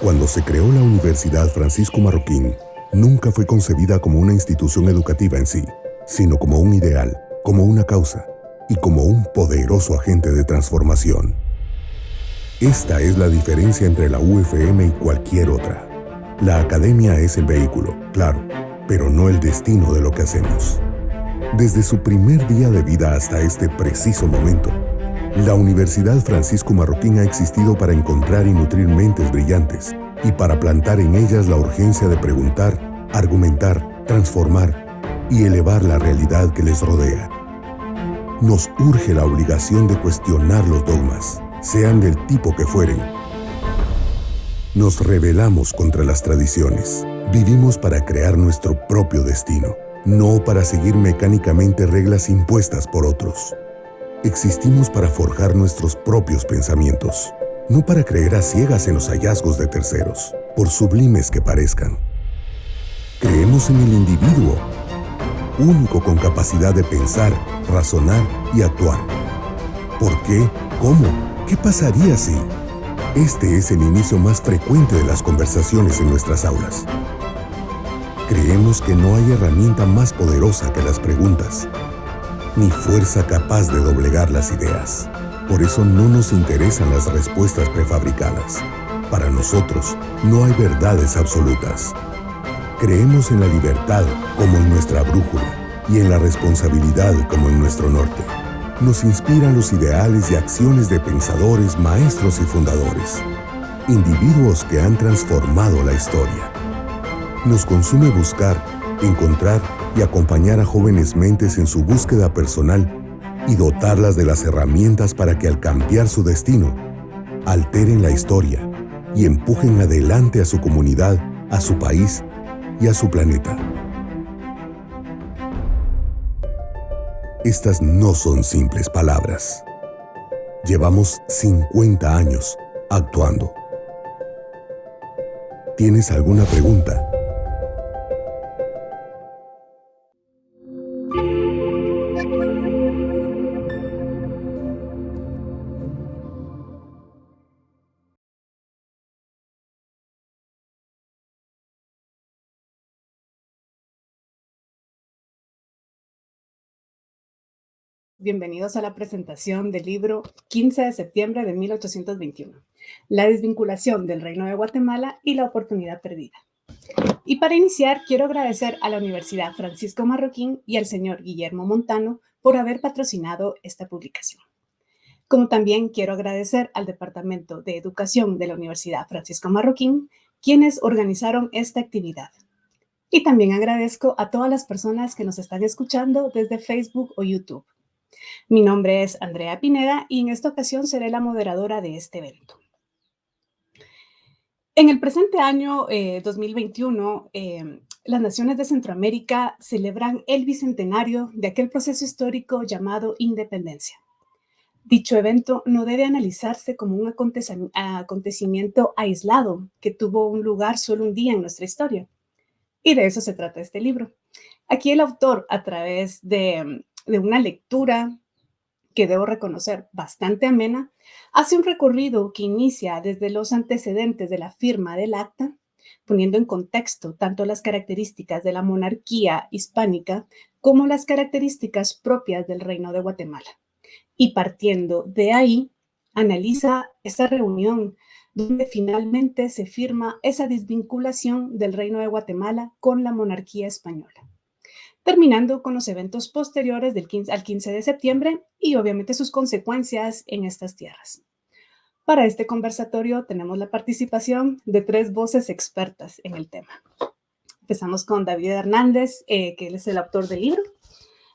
Cuando se creó la Universidad Francisco Marroquín, nunca fue concebida como una institución educativa en sí, sino como un ideal, como una causa y como un poderoso agente de transformación. Esta es la diferencia entre la UFM y cualquier otra. La academia es el vehículo, claro, pero no el destino de lo que hacemos. Desde su primer día de vida hasta este preciso momento, la Universidad Francisco Marroquín ha existido para encontrar y nutrir mentes brillantes y para plantar en ellas la urgencia de preguntar, argumentar, transformar y elevar la realidad que les rodea. Nos urge la obligación de cuestionar los dogmas, sean del tipo que fueren. Nos rebelamos contra las tradiciones. Vivimos para crear nuestro propio destino, no para seguir mecánicamente reglas impuestas por otros. Existimos para forjar nuestros propios pensamientos, no para creer a ciegas en los hallazgos de terceros, por sublimes que parezcan. Creemos en el individuo, único con capacidad de pensar, razonar y actuar. ¿Por qué? ¿Cómo? ¿Qué pasaría si? Este es el inicio más frecuente de las conversaciones en nuestras aulas. Creemos que no hay herramienta más poderosa que las preguntas ni fuerza capaz de doblegar las ideas. Por eso no nos interesan las respuestas prefabricadas. Para nosotros no hay verdades absolutas. Creemos en la libertad como en nuestra brújula y en la responsabilidad como en nuestro norte. Nos inspiran los ideales y acciones de pensadores, maestros y fundadores, individuos que han transformado la historia. Nos consume buscar, encontrar y acompañar a jóvenes mentes en su búsqueda personal y dotarlas de las herramientas para que al cambiar su destino, alteren la historia y empujen adelante a su comunidad, a su país y a su planeta. Estas no son simples palabras. Llevamos 50 años actuando. ¿Tienes alguna pregunta? Bienvenidos a la presentación del libro 15 de septiembre de 1821, La desvinculación del Reino de Guatemala y la oportunidad perdida. Y para iniciar, quiero agradecer a la Universidad Francisco Marroquín y al señor Guillermo Montano por haber patrocinado esta publicación. Como también quiero agradecer al Departamento de Educación de la Universidad Francisco Marroquín, quienes organizaron esta actividad. Y también agradezco a todas las personas que nos están escuchando desde Facebook o YouTube. Mi nombre es Andrea Pineda y en esta ocasión seré la moderadora de este evento. En el presente año 2021, eh, eh, las naciones de Centroamérica celebran el bicentenario de aquel proceso histórico llamado independencia. Dicho evento no debe analizarse como un acontecimiento aislado que tuvo un lugar solo un día en nuestra historia. Y de eso se trata este libro. Aquí el autor, a través de de una lectura que debo reconocer bastante amena, hace un recorrido que inicia desde los antecedentes de la firma del acta, poniendo en contexto tanto las características de la monarquía hispánica como las características propias del Reino de Guatemala. Y partiendo de ahí, analiza esa reunión donde finalmente se firma esa desvinculación del Reino de Guatemala con la monarquía española terminando con los eventos posteriores del 15, al 15 de septiembre y obviamente sus consecuencias en estas tierras. Para este conversatorio tenemos la participación de tres voces expertas en el tema. Empezamos con David Hernández, eh, que es el autor del libro.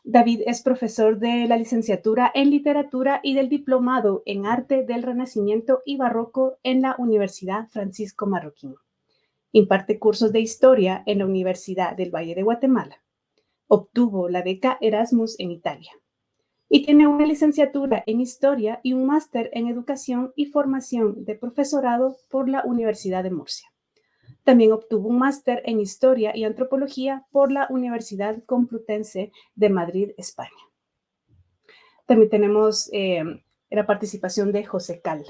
David es profesor de la licenciatura en literatura y del diplomado en arte del Renacimiento y Barroco en la Universidad Francisco Marroquín. Imparte cursos de historia en la Universidad del Valle de Guatemala. Obtuvo la beca Erasmus en Italia y tiene una licenciatura en Historia y un máster en Educación y Formación de Profesorado por la Universidad de Murcia. También obtuvo un máster en Historia y Antropología por la Universidad Complutense de Madrid, España. También tenemos eh, la participación de José Cal.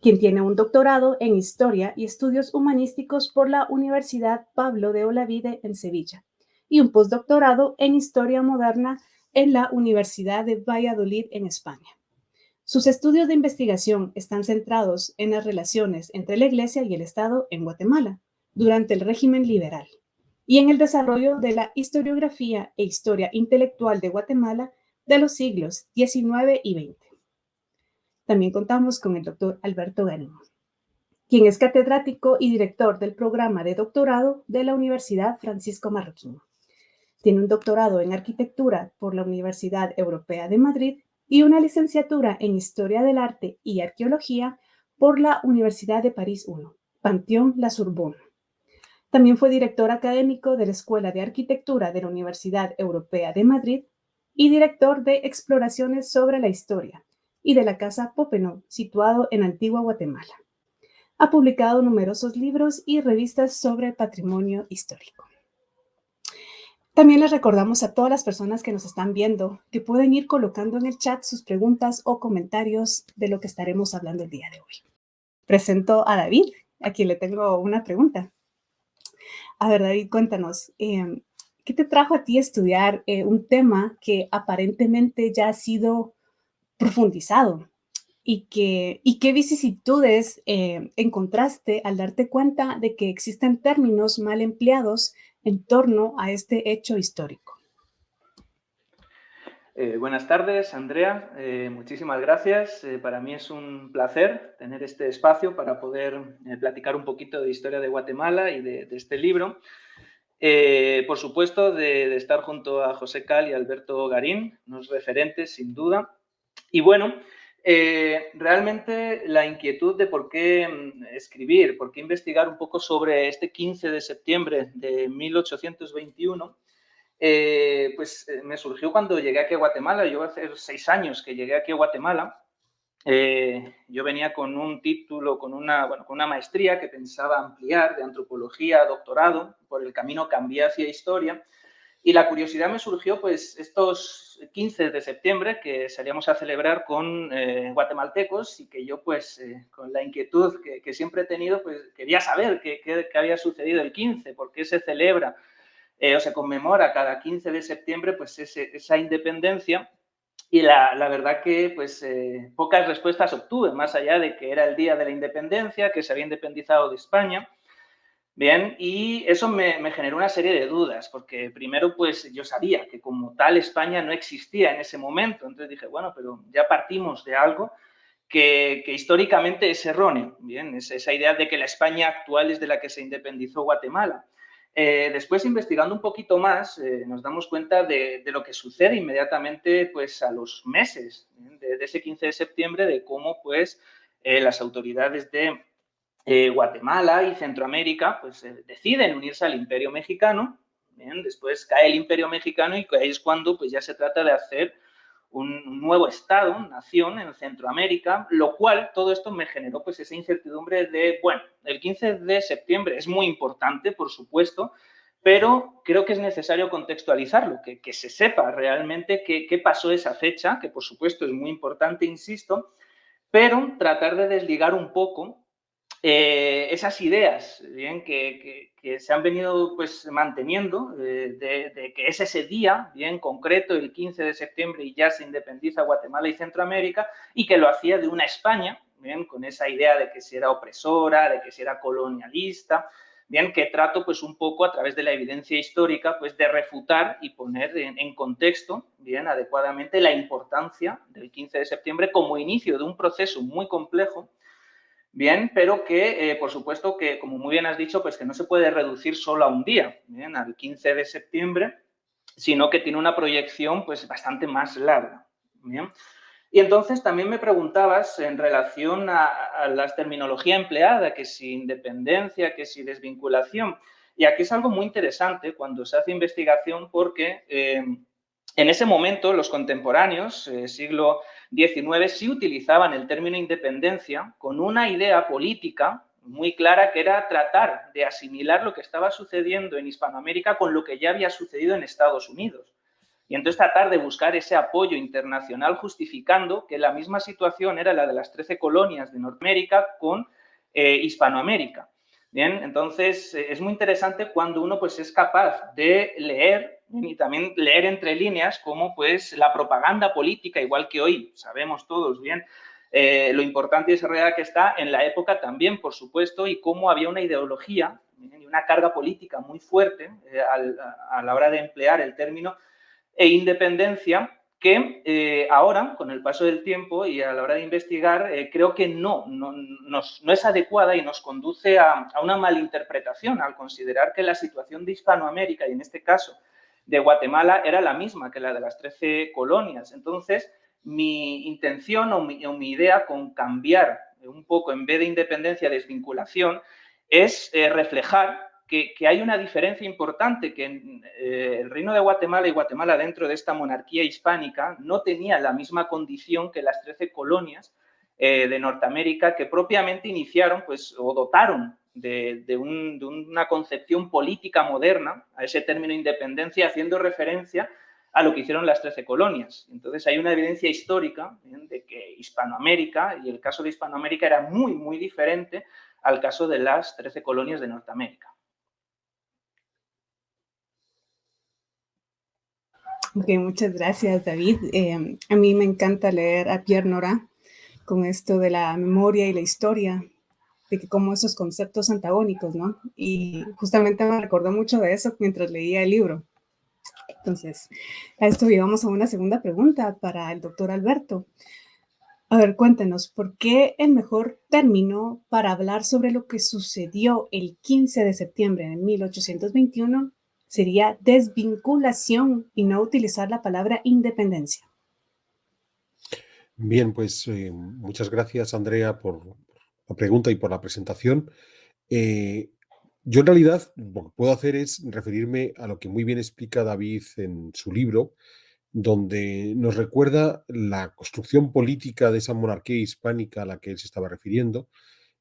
quien tiene un doctorado en Historia y Estudios Humanísticos por la Universidad Pablo de Olavide en Sevilla y un postdoctorado en Historia Moderna en la Universidad de Valladolid en España. Sus estudios de investigación están centrados en las relaciones entre la Iglesia y el Estado en Guatemala durante el régimen liberal y en el desarrollo de la historiografía e historia intelectual de Guatemala de los siglos XIX y XX. También contamos con el doctor Alberto Garín, quien es catedrático y director del programa de doctorado de la Universidad Francisco Marroquín. Tiene un doctorado en arquitectura por la Universidad Europea de Madrid y una licenciatura en Historia del Arte y Arqueología por la Universidad de París I, Panteón La Sorbonne. También fue director académico de la Escuela de Arquitectura de la Universidad Europea de Madrid y director de exploraciones sobre la historia y de la Casa Popenow, situado en Antigua Guatemala. Ha publicado numerosos libros y revistas sobre patrimonio histórico. También les recordamos a todas las personas que nos están viendo que pueden ir colocando en el chat sus preguntas o comentarios de lo que estaremos hablando el día de hoy. Presento a David, a quien le tengo una pregunta. A ver, David, cuéntanos, em, ¿qué te trajo a ti estudiar eh, un tema que aparentemente ya ha sido profundizado y, que, y qué vicisitudes eh, encontraste al darte cuenta de que existen términos mal empleados en torno a este hecho histórico. Eh, buenas tardes, Andrea. Eh, muchísimas gracias. para mí es un placer tener este espacio para poder platicar un poquito de historia de Guatemala y de, este libro. por supuesto, de, de, estar junto a José Cal y Alberto Garín, unos referentes, sin duda. Y bueno, eh, realmente la inquietud de por qué mm, escribir, por qué investigar un poco sobre este 15 de septiembre de 1821, eh, pues eh, me surgió cuando llegué aquí a Guatemala. Yo hace seis años que llegué aquí a Guatemala. yo venía con un título, con una, bueno, con una maestría que pensaba ampliar de antropología, doctorado, por el camino cambié hacia historia. Y la curiosidad me surgió, pues, estos 15 de septiembre que salíamos a celebrar con eh, guatemaltecos y que yo, pues, eh, con la inquietud que, siempre he tenido, pues, quería saber qué, había sucedido el 15, por qué se celebra eh, o se conmemora cada 15 de septiembre, pues, esa independencia. Y la, la, verdad que, pues, pocas respuestas obtuve, más allá de que era el día de la independencia, que se había independizado de España, Bien, y eso me, generó una serie de dudas, porque primero, pues yo sabía que como tal España no existía en ese momento, entonces dije, bueno, pero ya partimos de algo que, históricamente es erróneo, bien, es esa idea de que la España actual es de la que se independizó Guatemala. Eh, después, investigando un poquito más, eh, nos damos cuenta de, lo que sucede inmediatamente, pues, a los meses de, ese 15 de septiembre, de cómo, pues, eh, las autoridades de eh, Guatemala y Centroamérica pues, eh, deciden unirse al imperio mexicano, después cae el imperio mexicano y ahí es cuando pues, ya se trata de hacer un nuevo estado, nación en Centroamérica, lo cual todo esto me generó pues esa incertidumbre de, bueno, el 15 de septiembre es muy importante, por supuesto, pero creo que es necesario contextualizarlo, que, que se sepa realmente qué, pasó esa fecha, que por supuesto es muy importante, insisto, pero tratar de desligar un poco eh, esas ideas bien, que, se han venido pues, manteniendo eh, de, que es ese día, bien concreto, el 15 de septiembre, y ya se independiza Guatemala y Centroamérica, y que lo hacía de una España, bien, con esa idea de que si era opresora, de que si era colonialista, bien, que trato pues un poco a través de la evidencia histórica pues de refutar y poner en, en, contexto bien adecuadamente la importancia del 15 de septiembre como inicio de un proceso muy complejo Bien, pero que, eh, por supuesto, que como muy bien has dicho, pues que no se puede reducir solo a un día, al 15 de septiembre, sino que tiene una proyección pues bastante más larga. Bien. Y entonces también me preguntabas en relación a, la terminología empleada, que si independencia, que si desvinculación. Y aquí es algo muy interesante cuando se hace investigación porque eh, en ese momento los contemporáneos, eh, siglo 19 sí utilizaban el término independencia con una idea política muy clara que era tratar de asimilar lo que estaba sucediendo en Hispanoamérica con lo que ya había sucedido en Estados Unidos. y entonces tratar de buscar ese apoyo internacional justificando que la misma situación era la de las 13 colonias de Norteamérica con eh, Hispanoamérica. Bien, entonces eh, es muy interesante cuando uno pues es capaz de leer y también leer entre líneas cómo pues la propaganda política, igual que hoy sabemos todos bien eh, lo importante y desarrollada que está en la época también, por supuesto, y cómo había una ideología y una carga política muy fuerte a la hora de emplear el término e independencia que eh, ahora, con el paso del tiempo y a la hora de investigar, eh, creo que no, no, es adecuada y nos conduce a, una malinterpretación al considerar que la situación de Hispanoamérica, y en este caso de Guatemala, era la misma que la de las 13 colonias. Entonces, mi intención o mi, idea con cambiar un poco, en vez de independencia, desvinculación, es eh, reflejar que, hay una diferencia importante, que eh, el Reino de Guatemala y Guatemala dentro de esta monarquía hispánica no tenía la misma condición que las 13 colonias eh, de Norteamérica que propiamente iniciaron pues, o dotaron de, una concepción política moderna a ese término independencia, haciendo referencia a lo que hicieron las 13 colonias. Entonces hay una evidencia histórica de que Hispanoamérica, y el caso de Hispanoamérica era muy, muy diferente al caso de las 13 colonias de Norteamérica. Ok, muchas gracias, David. Em, a mí me encanta leer a Pierre Nora con esto de la memoria y la historia, como esos conceptos antagónicos, ¿no? Y justamente me recordó mucho de eso mientras leía el libro. Entonces, a esto llegamos a una segunda pregunta para el doctor Alberto. A ver, cuéntenos, ¿por qué el mejor término para hablar sobre lo que sucedió el 15 de septiembre de 1821 sería desvinculación y no utilizar la palabra independencia. Bien, pues eh, muchas gracias Andrea por la pregunta y por la presentación. Eh, yo en realidad lo que puedo hacer es referirme a lo que muy bien explica David en su libro, donde nos recuerda la construcción política de esa monarquía hispánica a la que él se estaba refiriendo,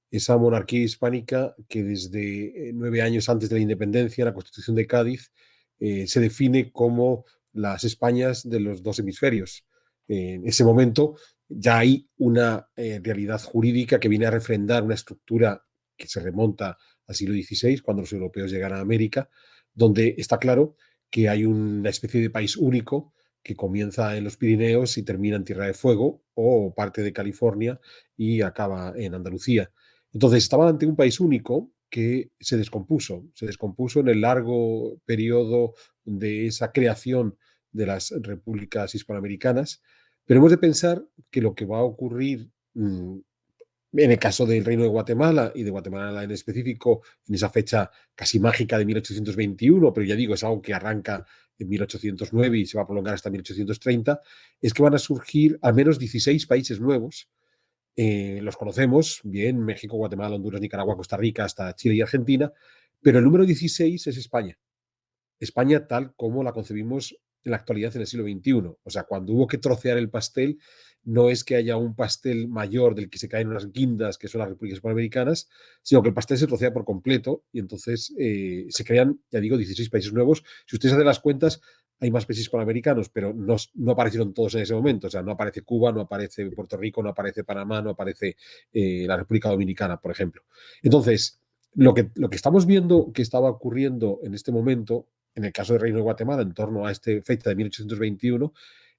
esa monarquía hispánica que desde eh, nueve años antes de la independencia, la Constitución de Cádiz, eh, se define como las Españas de los dos hemisferios. en ese momento ya hay una eh, realidad jurídica que viene a refrendar una estructura que se remonta al siglo XVI, cuando los europeos llegan a América, donde está claro que hay una especie de país único que comienza en los Pirineos y termina en Tierra de Fuego o parte de California y acaba en Andalucía. Entonces, estaban ante un país único que se descompuso, se descompuso en el largo periodo de esa creación de las repúblicas hispanoamericanas, pero hemos de pensar que lo que va a ocurrir mm, en el caso del Reino de Guatemala y de Guatemala en específico, en esa fecha casi mágica de 1821, pero ya digo, es algo que arranca en 1809 y se va a prolongar hasta 1830, es que van a surgir al menos 16 países nuevos eh, los conocemos bien, México, Guatemala, Honduras, Nicaragua, Costa Rica, hasta Chile y Argentina, pero el número 16 es España. España tal como la concebimos la actualidad en el siglo XXI. O sea, cuando hubo que trocear el pastel, no es que haya un pastel mayor del que se caen unas guindas, que son las repúblicas hispanoamericanas, sino que el pastel se trocea por completo y entonces eh, se crean, ya digo, 16 países nuevos. Si ustedes hacen las cuentas, hay más países panamericanos, pero no, aparecieron todos en ese momento. O sea, no aparece Cuba, no aparece Puerto Rico, no aparece Panamá, no aparece eh, la República Dominicana, por ejemplo. Entonces, lo que estamos viendo que estaba ocurriendo en este momento, en el caso del Reino de Guatemala, en torno a esta fecha de 1821,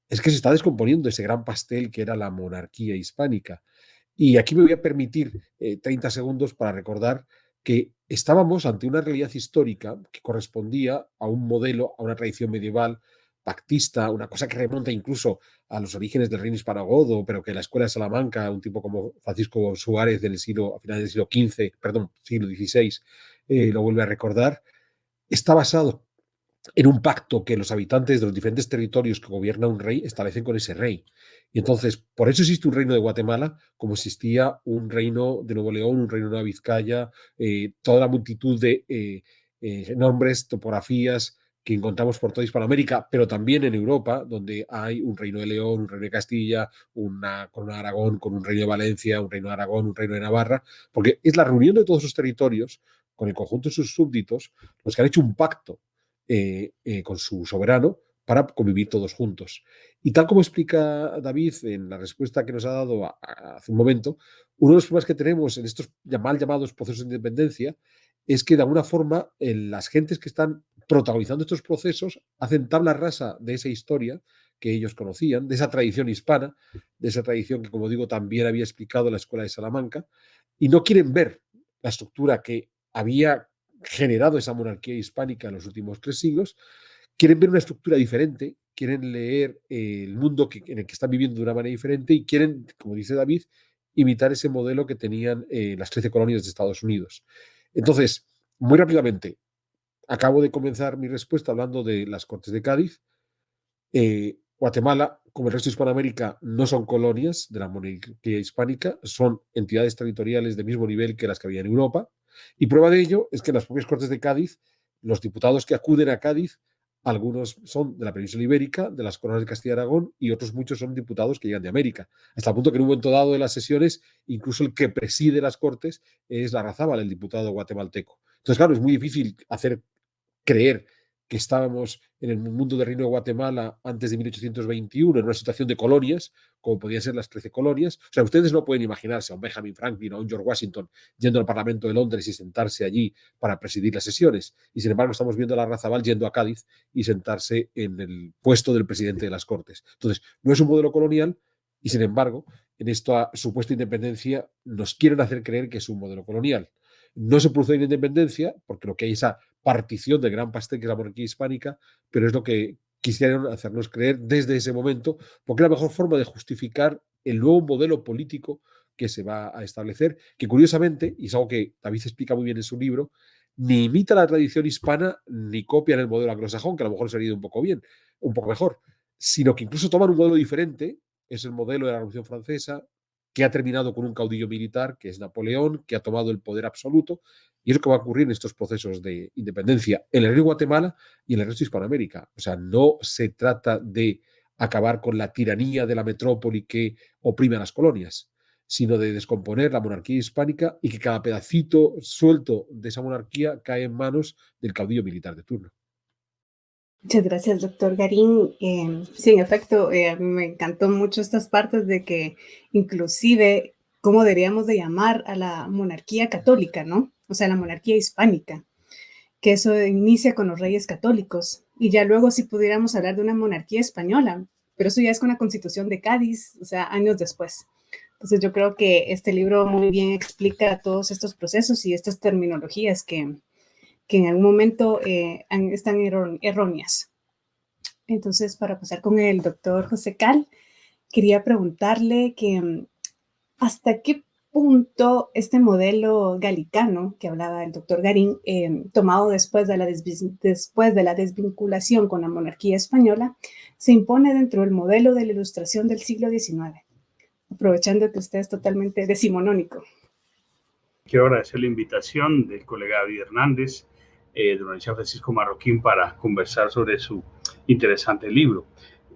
es que se está descomponiendo ese gran pastel que era la monarquía hispánica. Y aquí me voy a permitir 30 eh, segundos para recordar que estábamos ante una realidad histórica que correspondía a un modelo, a una tradición medieval pactista, una cosa que remonta incluso a los orígenes del reino hispanogodo, pero que la escuela de Salamanca, un tipo como Francisco Suárez del siglo, a finales del siglo XV, perdón, siglo XVI, eh, lo vuelve a recordar, está basado en un pacto que los habitantes de los diferentes territorios que gobierna un rey establecen con ese rey. Y entonces, por eso existe un reino de Guatemala, como existía un reino de Nuevo León, un reino de Nueva Vizcaya, eh, toda la multitud de eh, eh, nombres, topografías que encontramos por toda Hispanoamérica, pero también en Europa, donde hay un reino de León, un reino de Castilla, una corona de Aragón, con un reino de Valencia, un reino de Aragón, un reino de Navarra, porque es la reunión de todos esos territorios con el conjunto de sus súbditos los que han hecho un pacto con su soberano para convivir todos juntos. Y tal como explica David en la respuesta que nos ha dado hace un momento, uno de los problemas que tenemos en estos mal llamados procesos de independencia es que de alguna forma las gentes que están protagonizando estos procesos hacen tabla rasa de esa historia que ellos conocían, de esa tradición hispana, de esa tradición que, como digo, también había explicado la Escuela de Salamanca, y no quieren ver la estructura que había generado esa monarquía hispánica en los últimos tres siglos, quieren ver una estructura diferente, quieren leer el mundo en el que están viviendo de una manera diferente y quieren, como dice David, imitar ese modelo que tenían eh, las 13 colonias de Estados Unidos. Entonces, muy rápidamente, acabo de comenzar mi respuesta hablando de las Cortes de Cádiz. Eh, Guatemala, como el resto de Hispanoamérica, no son colonias de la monarquía hispánica, son entidades territoriales de mismo nivel que las que había en Europa. Y prueba de ello es que en las propias Cortes de Cádiz, los diputados que acuden a Cádiz, algunos son de la península ibérica, de las coronas de Castilla y Aragón, y otros muchos son diputados que llegan de América. Hasta el punto que en un momento dado de las sesiones, incluso el que preside las Cortes es la Razábal, el diputado guatemalteco. Entonces, claro, es muy difícil hacer creer que estábamos en el mundo del Reino de Guatemala antes de 1821, en una situación de colonias, como podían ser las 13 colonias. O sea, ustedes no pueden imaginarse a un Benjamin Franklin o a un George Washington yendo al Parlamento de Londres y sentarse allí para presidir las sesiones. Y sin embargo, estamos viendo a la Razabal yendo a Cádiz y sentarse en el puesto del presidente de las Cortes. Entonces, no es un modelo colonial y sin embargo, en esta supuesta independencia nos quieren hacer creer que es un modelo colonial. No se produce la independencia, porque lo que hay es esa partición del gran pastel que es la monarquía hispánica, pero es lo que quisieron hacernos creer desde ese momento, porque es la mejor forma de justificar el nuevo modelo político que se va a establecer, que curiosamente, y es algo que David explica muy bien en su libro, ni imita la tradición hispana ni copian el modelo anglosajón, que a lo mejor sería un poco bien, un poco mejor, sino que incluso toman un modelo diferente, es el modelo de la Revolución Francesa, que ha terminado con un caudillo militar, que es Napoleón, que ha tomado el poder absoluto, y es lo que va a ocurrir en estos procesos de independencia en el Reino de Guatemala y en el resto de Hispanoamérica. O sea, no se trata de acabar con la tiranía de la metrópoli que oprime a las colonias, sino de descomponer la monarquía hispánica y que cada pedacito suelto de esa monarquía cae en manos del caudillo militar de turno. Muchas gracias, doctor Garín. Eh, sí, en efecto, eh, me encantó mucho estas partes de que inclusive cómo deberíamos de llamar a la monarquía católica, ¿no? O sea, la monarquía hispánica, que eso inicia con los reyes católicos y ya luego si pudiéramos hablar de una monarquía española, pero eso ya es con la constitución de Cádiz, o sea, años después. Entonces yo creo que este libro muy bien explica todos estos procesos y estas terminologías que, que en algún momento eh, están erróneas. Entonces, para pasar con el doctor José Cal, quería preguntarle que mm, hasta qué punto este modelo galicano que hablaba el doctor Garín, eh, tomado después de, la después de la desvinculación con la monarquía española, se impone dentro del modelo de la ilustración del siglo XIX, aprovechando que usted es totalmente decimonónico. Quiero agradecer la invitación del colega David Hernández eh, la Universidad Francisco Marroquín para conversar sobre su interesante libro.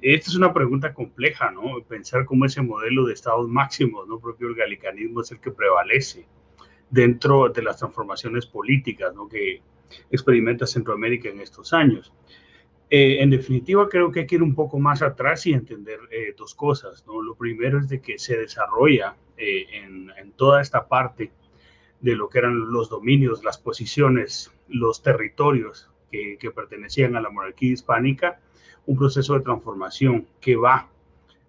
Esta es una pregunta compleja, ¿no? Pensar cómo ese modelo de estados máximos, ¿no? Propio del galicanismo es el que prevalece dentro de las transformaciones políticas, ¿no? Que experimenta Centroamérica en estos años. Eh, en definitiva, creo que hay que ir un poco más atrás y entender eh, dos cosas, ¿no? Lo primero es de que se desarrolla eh, en, en toda esta parte de lo que eran los dominios, las posiciones, los territorios que, pertenecían a la monarquía hispánica, un proceso de transformación que va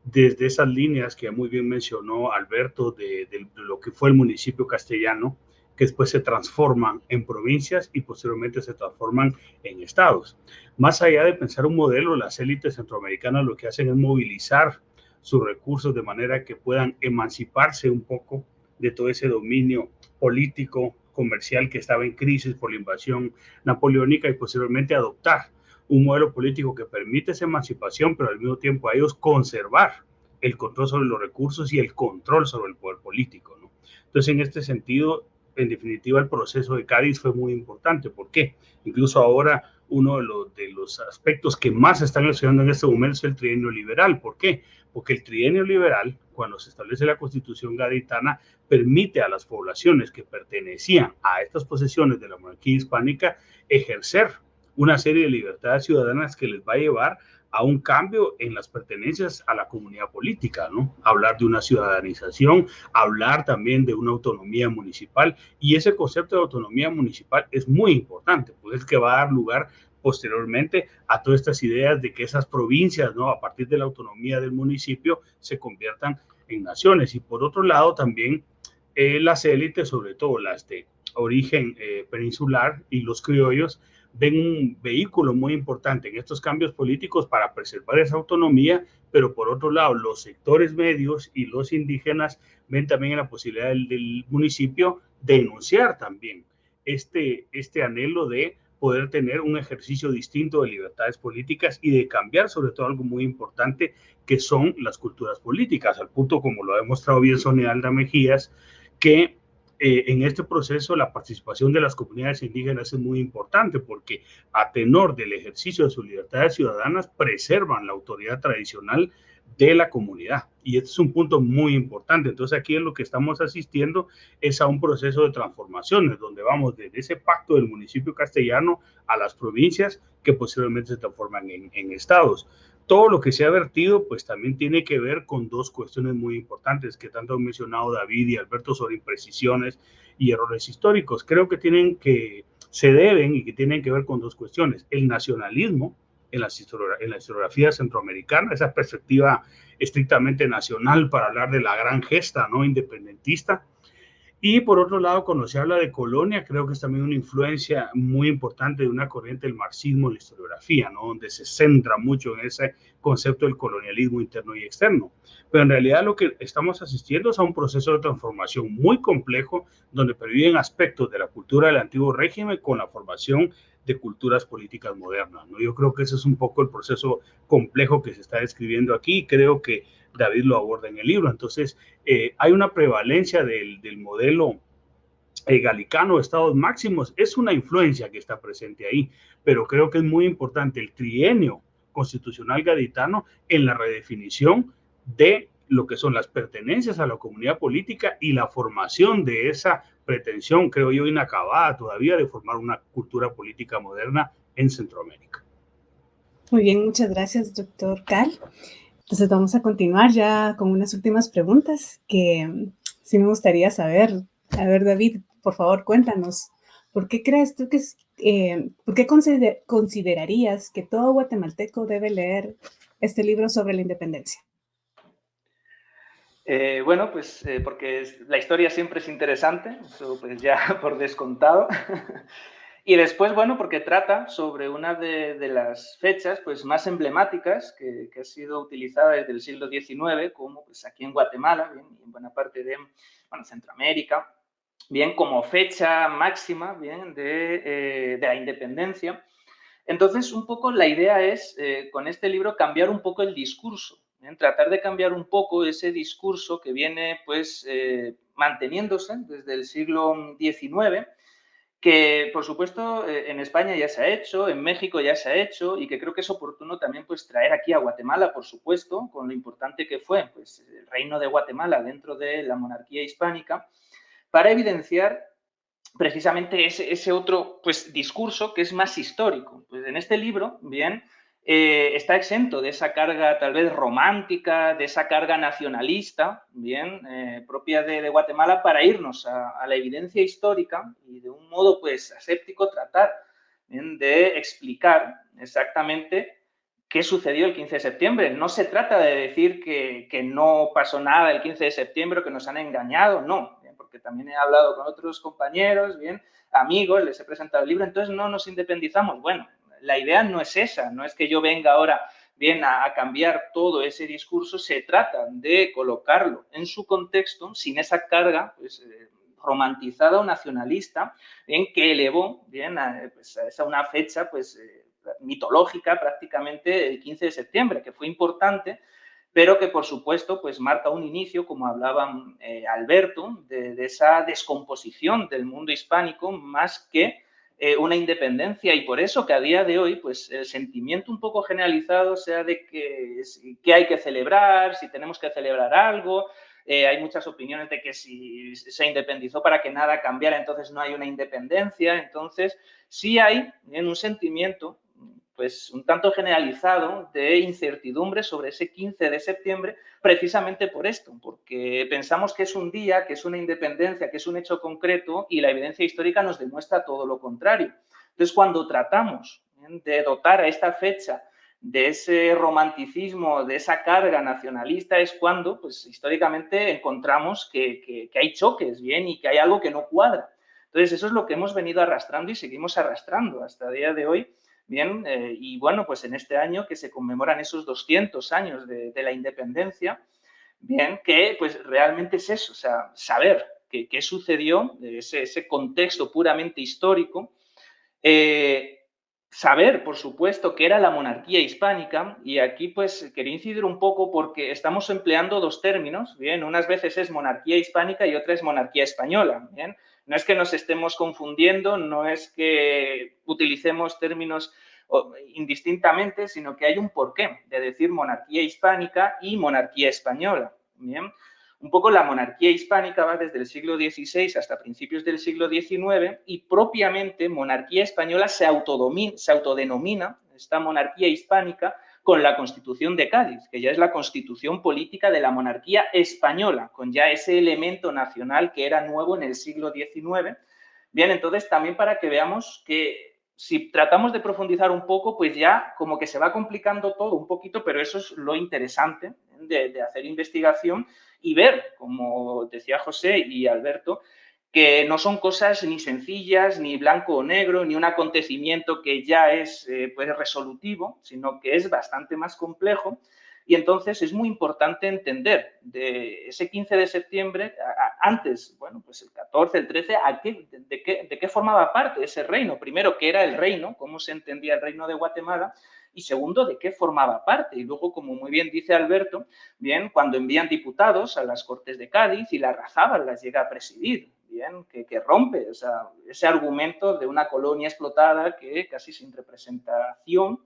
desde esas líneas que muy bien mencionó Alberto, de, lo que fue el municipio castellano, que después se transforman en provincias y posteriormente se transforman en estados. Más allá de pensar un modelo, las élites centroamericanas lo que hacen es movilizar sus recursos de manera que puedan emanciparse un poco de todo ese dominio político, comercial que estaba en crisis por la invasión napoleónica y posteriormente adoptar un modelo político que permite esa emancipación, pero al mismo tiempo a ellos conservar el control sobre los recursos y el control sobre el poder político. ¿no? Entonces, en este sentido, en definitiva, el proceso de Cádiz fue muy importante. ¿Por qué? Incluso ahora uno de los, aspectos que más están estudiando en este momento es el trienio liberal. ¿Por qué? Porque el trienio liberal, cuando se establece la constitución gaditana, permite a las poblaciones que pertenecían a estas posesiones de la monarquía hispánica ejercer una serie de libertades ciudadanas que les va a llevar a un cambio en las pertenencias a la comunidad política, ¿no? Hablar de una ciudadanización, hablar también de una autonomía municipal y ese concepto de autonomía municipal es muy importante, pues es que va a dar lugar posteriormente a todas estas ideas de que esas provincias, ¿no? A partir de la autonomía del municipio se conviertan en naciones y por otro lado también eh, las élites, sobre todo las de origen eh, peninsular y los criollos, ven un vehículo muy importante en estos cambios políticos para preservar esa autonomía, pero por otro lado, los sectores medios y los indígenas ven también la posibilidad del, municipio de denunciar también este, este anhelo de poder tener un ejercicio distinto de libertades políticas y de cambiar sobre todo algo muy importante que son las culturas políticas, al punto como lo ha demostrado bien Sonia Alda Mejías, que eh, en este proceso la participación de las comunidades indígenas es muy importante porque a tenor del ejercicio de sus libertades ciudadanas preservan la autoridad tradicional de la comunidad. Y este es un punto muy importante. Entonces aquí en lo que estamos asistiendo es a un proceso de transformaciones, donde vamos desde ese pacto del municipio castellano a las provincias que posiblemente se transforman en, en estados todo lo que se ha vertido, pues también tiene que ver con dos cuestiones muy importantes que tanto han mencionado David y Alberto sobre imprecisiones y errores históricos. Creo que tienen que, se deben y que tienen que ver con dos cuestiones. El nacionalismo en la, historiografía centroamericana, esa perspectiva estrictamente nacional para hablar de la gran gesta no independentista, y por otro lado, cuando se habla de colonia, creo que es también una influencia muy importante de una corriente del marxismo en la historiografía, ¿no? donde se centra mucho en ese concepto del colonialismo interno y externo. Pero en realidad lo que estamos asistiendo es a un proceso de transformación muy complejo, donde perviven aspectos de la cultura del antiguo régimen con la formación de culturas políticas modernas. ¿no? Yo creo que ese es un poco el proceso complejo que se está describiendo aquí y creo que David lo aborda en el libro. Entonces, eh, hay una prevalencia del, modelo eh, galicano estados máximos, es una influencia que está presente ahí, pero creo que es muy importante el trienio constitucional gaditano en la redefinición de lo que son las pertenencias a la comunidad política y la formación de esa pretensión, creo yo, inacabada todavía de formar una cultura política moderna en Centroamérica. Muy bien, muchas gracias, doctor Cal. Entonces vamos a continuar ya con unas últimas preguntas que mm, sí me gustaría saber. A ver, David, por favor, cuéntanos. ¿Por qué crees tú que eh, por qué considerarías que todo guatemalteco debe leer este libro sobre la independencia? Eh, bueno, pues eh, porque la historia siempre es interesante, eso pues ya por descontado. Y después, bueno, porque trata sobre una de, las fechas pues, más emblemáticas que, ha sido utilizada desde el siglo XIX, como pues, aquí en Guatemala, bien, y en buena parte de bueno, Centroamérica, bien como fecha máxima bien, de, eh, de la independencia. Entonces, un poco la idea es, eh, con este libro, cambiar un poco el discurso, bien, tratar de cambiar un poco ese discurso que viene pues, eh, manteniéndose desde el siglo XIX, que por supuesto eh, en España ya se ha hecho, en México ya se ha hecho y que creo que es oportuno también pues traer aquí a Guatemala, por supuesto, con lo importante que fue pues, el reino de Guatemala dentro de la monarquía hispánica, para evidenciar precisamente ese, ese otro pues, discurso que es más histórico. Pues en este libro, bien, eh, está exento de esa carga tal vez romántica, de esa carga nacionalista, bien, eh, propia de, Guatemala, para irnos a, la evidencia histórica y de un modo pues aséptico tratar de explicar exactamente qué sucedió el 15 de septiembre. No se trata de decir que, que no pasó nada el 15 de septiembre, que nos han engañado, no, porque también he hablado con otros compañeros, bien, amigos, les he presentado el libro, entonces no nos independizamos. Bueno, la idea no es esa, no es que yo venga ahora bien a, cambiar todo ese discurso, se trata de colocarlo en su contexto sin esa carga pues, eh, romantizada o nacionalista en que elevó bien a, pues, esa una fecha pues, eh, mitológica prácticamente el 15 de septiembre, que fue importante, pero que por supuesto pues marca un inicio, como hablaba eh, Alberto, de, esa descomposición del mundo hispánico más que eh, una independencia y por eso que a día de hoy pues el sentimiento un poco generalizado sea de que, que hay que celebrar, si tenemos que celebrar algo, eh, hay muchas opiniones de que si se independizó para que nada cambiara, entonces no hay una independencia. Entonces, sí hay en un sentimiento pues un tanto generalizado de incertidumbre sobre ese 15 de septiembre, precisamente por esto, porque pensamos que es un día, que es una independencia, que es un hecho concreto y la evidencia histórica nos demuestra todo lo contrario. Entonces, cuando tratamos de dotar a esta fecha de ese romanticismo, de esa carga nacionalista, es cuando, pues, históricamente encontramos que, hay choques, ¿bien? Y que hay algo que no cuadra. Entonces, eso es lo que hemos venido arrastrando y seguimos arrastrando hasta el día de hoy, ¿bien? Eh, y bueno, pues en este año que se conmemoran esos 200 años de, la independencia, ¿bien? Que, pues, realmente es eso, o sea, saber qué, sucedió, ese, ese contexto puramente histórico, eh, saber, por supuesto, que era la monarquía hispánica y aquí pues quería incidir un poco porque estamos empleando dos términos, bien, unas veces es monarquía hispánica y otra es monarquía española, bien. No es que nos estemos confundiendo, no es que utilicemos términos indistintamente, sino que hay un porqué de decir monarquía hispánica y monarquía española, bien. Un poco la monarquía hispánica va desde el siglo XVI hasta principios del siglo XIX y propiamente monarquía española se, se autodenomina, esta monarquía hispánica, con la Constitución de Cádiz, que ya es la constitución política de la monarquía española, con ya ese elemento nacional que era nuevo en el siglo XIX. Bien, entonces también para que veamos que si tratamos de profundizar un poco, pues ya como que se va complicando todo un poquito, pero eso es lo interesante de hacer investigación y ver, como decía José y Alberto, que no son cosas ni sencillas, ni blanco o negro, ni un acontecimiento que ya es eh, pues resolutivo, sino que es bastante más complejo. Y entonces es muy importante entender de ese 15 de septiembre, antes, bueno, pues el 14, el 13, de, qué, de qué formaba parte ese reino. Primero, ¿qué era el reino? ¿Cómo se entendía el reino de Guatemala? y segundo, de qué formaba parte. Y luego, como muy bien dice Alberto, bien, cuando envían diputados a las Cortes de Cádiz y la Razábal las llega a presidir, bien, que, rompe ese argumento de una colonia explotada que casi sin representación,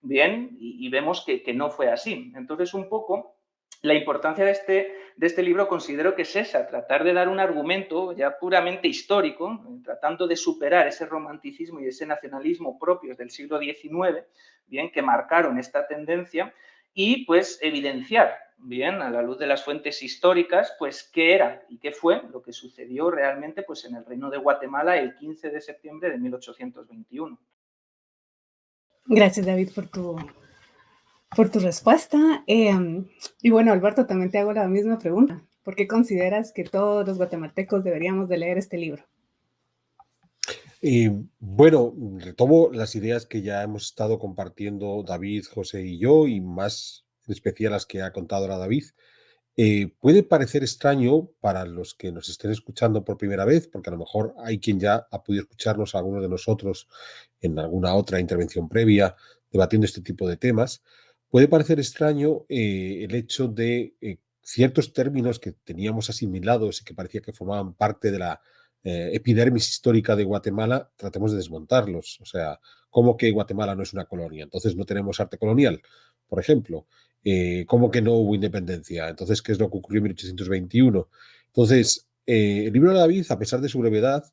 bien, y, vemos que, que no fue así. Entonces, un poco la importancia de este, de este libro considero que es esa, tratar de dar un argumento ya puramente histórico, tratando de superar ese romanticismo y ese nacionalismo propios del siglo XIX, bien, que marcaron esta tendencia, y pues evidenciar, bien, a la luz de las fuentes históricas, pues qué era y qué fue lo que sucedió realmente pues en el Reino de Guatemala el 15 de septiembre de 1821. Gracias, David, por tu por tu respuesta. Em, y bueno, Alberto, también te hago la misma pregunta. ¿Por qué consideras que todos los guatemaltecos deberíamos de leer este libro? Y bueno, retomo las ideas que ya hemos estado compartiendo David, José y yo, y más en especial las que ha contado ahora David. Eh, puede parecer extraño para los que nos estén escuchando por primera vez, porque a lo mejor hay quien ya ha podido escucharnos, algunos de nosotros, en alguna otra intervención previa, debatiendo este tipo de temas. Puede parecer extraño eh, el hecho de eh, ciertos términos que teníamos asimilados y que parecía que formaban parte de la epidermis histórica de Guatemala, tratemos de desmontarlos. O sea, ¿cómo que Guatemala no es una colonia? Entonces no tenemos arte colonial, por ejemplo. ¿Cómo que no hubo independencia? Entonces, ¿qué es lo que ocurrió en 1821? Entonces, el libro de David, a pesar de su brevedad,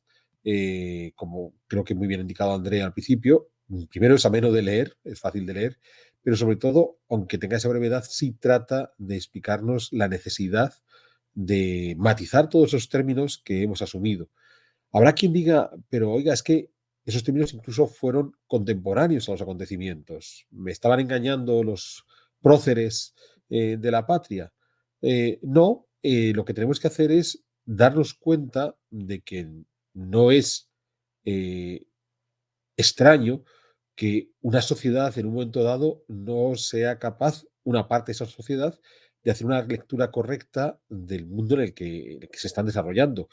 como creo que muy bien indicado Andrea al principio, primero es ameno de leer, es fácil de leer, pero sobre todo, aunque tenga esa brevedad, sí trata de explicarnos la necesidad de matizar todos esos términos que hemos asumido. Habrá quien diga, pero oiga, es que esos términos incluso fueron contemporáneos a los acontecimientos. Me estaban engañando los próceres eh, de la patria. Eh, no, eh, lo que tenemos que hacer es darnos cuenta de que no es extraño que una sociedad en un momento dado no sea capaz, una parte de esa sociedad, de hacer una lectura correcta del mundo en el que, se están desarrollando.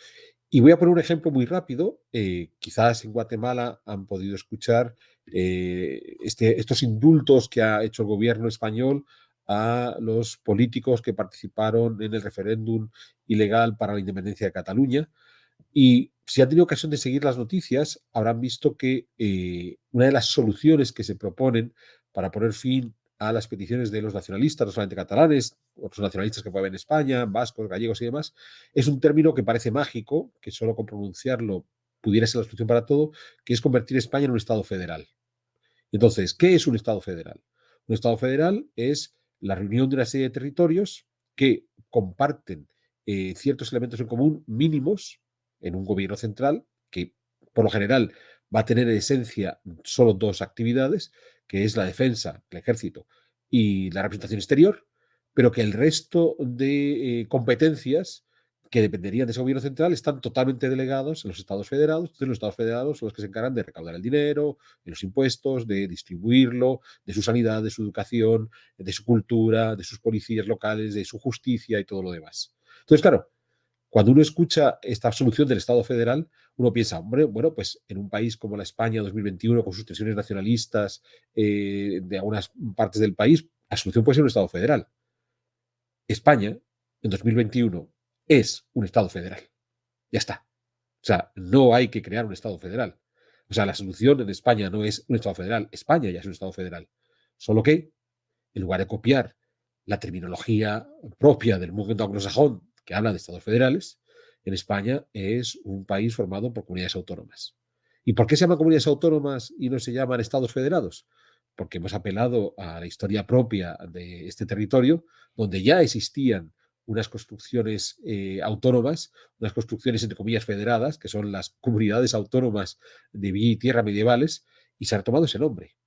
Y voy a poner un ejemplo muy rápido. Eh, quizás en Guatemala han podido escuchar eh, este, estos indultos que ha hecho el gobierno español a los políticos que participaron en el referéndum ilegal para la independencia de Cataluña. Y si han tenido ocasión de seguir las noticias, habrán visto que eh, una de las soluciones que se proponen para poner fin a las peticiones de los nacionalistas, no solamente catalanes, otros nacionalistas que pueden en España, vascos, gallegos y demás, es un término que parece mágico, que solo con pronunciarlo pudiera ser la solución para todo, que es convertir España en un Estado federal. Entonces, ¿qué es un Estado federal? Un Estado federal es la reunión de una serie de territorios que comparten eh, ciertos elementos en común mínimos en un gobierno central que, por lo general, va a tener en esencia solo dos actividades, que es la defensa, el ejército y la representación exterior, pero que el resto de eh, competencias que dependerían de ese gobierno central están totalmente delegados en los estados federados. Entonces, los estados federados son los que se encargan de recaudar el dinero, de los impuestos, de distribuirlo, de su sanidad, de su educación, de su cultura, de sus policías locales, de su justicia y todo lo demás. Entonces, claro, cuando uno escucha esta solución del Estado federal, uno piensa, hombre, bueno, pues en un país como la España 2021, con sus tensiones nacionalistas eh, de algunas partes del país, la solución puede ser un Estado federal. España, en 2021, es un Estado federal. Ya está. O sea, no hay que crear un Estado federal. O sea, la solución en España no es un Estado federal. España ya es un Estado federal. Solo que, en lugar de copiar la terminología propia del movimiento anglosajón que habla de estados federales, en España es un país formado por comunidades autónomas. ¿Y por qué se llaman comunidades autónomas y no se llaman estados federados? Porque hemos apelado a la historia propia de este territorio, donde ya existían unas construcciones eh, autónomas, unas construcciones entre comillas federadas, que son las comunidades autónomas de vía y tierra medievales, y se ha retomado ese nombre.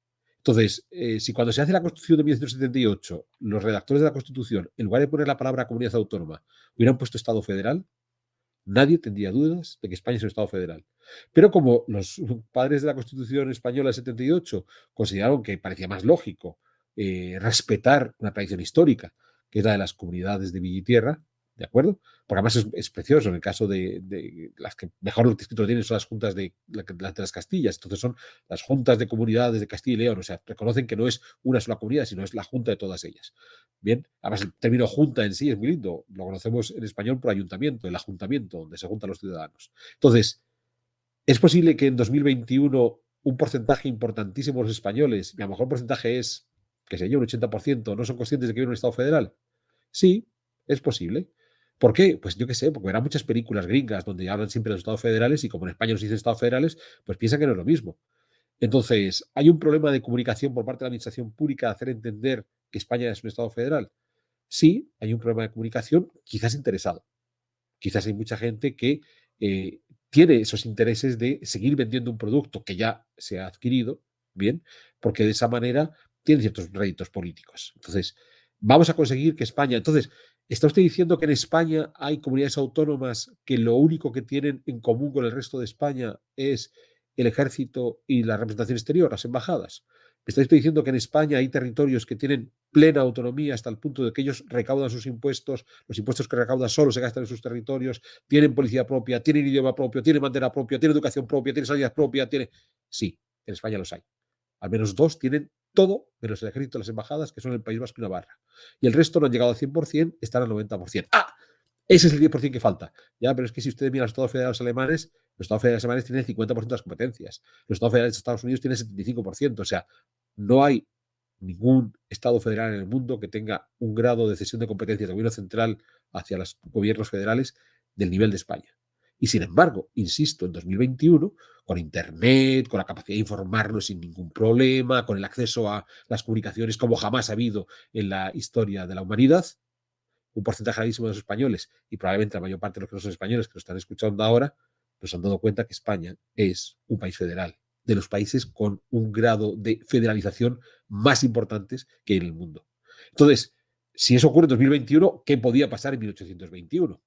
Entonces, eh, si cuando se hace la Constitución de 1978, los redactores de la Constitución, en lugar de poner la palabra comunidad autónoma, hubieran puesto Estado federal, nadie tendría dudas de que España es un Estado federal. Pero como los padres de la Constitución española del 78 consideraron que parecía más lógico eh, respetar una tradición histórica, que es la de las comunidades de Villa y Tierra, ¿de acuerdo? Porque además es, precioso, en el caso de, las que mejor escrito tienen son las juntas de, las Castillas, entonces son las juntas de comunidades de Castilla y León, o sea, reconocen que no es una sola comunidad, sino es la junta de todas ellas. Bien, además el término junta en sí es muy lindo, lo conocemos en español por ayuntamiento, el ayuntamiento, donde se juntan los ciudadanos. Entonces, es posible que en 2021 un porcentaje importantísimo de los españoles, y a lo mejor el porcentaje es, que sé yo, un 80%, no son conscientes de que hay un Estado federal. Sí, es posible. ¿Por qué? Pues yo qué sé, porque verán muchas películas gringas donde hablan siempre de los estados federales y como en España nos dicen estados federales, pues piensan que no es lo mismo. Entonces, ¿hay un problema de comunicación por parte de la administración pública de hacer entender que España es un estado federal? Sí, hay un problema de comunicación, quizás interesado. Quizás hay mucha gente que eh, tiene esos intereses de seguir vendiendo un producto que ya se ha adquirido, bien, porque de esa manera tiene ciertos réditos políticos. Entonces, vamos a conseguir que España, entonces, ¿Está usted diciendo que en España hay comunidades autónomas que lo único que tienen en común con el resto de España es el ejército y la representación exterior, las embajadas? ¿Me está usted diciendo que en España hay territorios que tienen plena autonomía hasta el punto de que ellos recaudan sus impuestos, los impuestos que recaudan solo se gastan en sus territorios, tienen policía propia, tienen idioma propio, tienen bandera propia, tienen educación propia, tienen sanidad propia, tiene... Sí, en España los hay. Al menos dos tienen todo menos el ejército y las embajadas, que son el País Vasco y Navarra. Y el resto no han llegado al 100%, están al 90%. ¡Ah! Ese es el 10% que falta. Ya, pero es que si ustedes miran los Estados Federales alemanes, los Estados Federales alemanes tienen el 50% de las competencias. Los Estados Federales de Estados Unidos tienen el 75%. O sea, no hay ningún Estado federal en el mundo que tenga un grado de cesión de competencias de gobierno central hacia los gobiernos federales del nivel de España. Y sin embargo, insisto, en 2021, con Internet, con la capacidad de informarnos sin ningún problema, con el acceso a las comunicaciones como jamás ha habido en la historia de la humanidad, un porcentaje altísimo de los españoles y probablemente la mayor parte de los que no son españoles que lo están escuchando ahora, nos han dado cuenta que España es un país federal, de los países con un grado de federalización más importantes que en el mundo. Entonces, si eso ocurre en 2021, ¿qué podía pasar en 1821?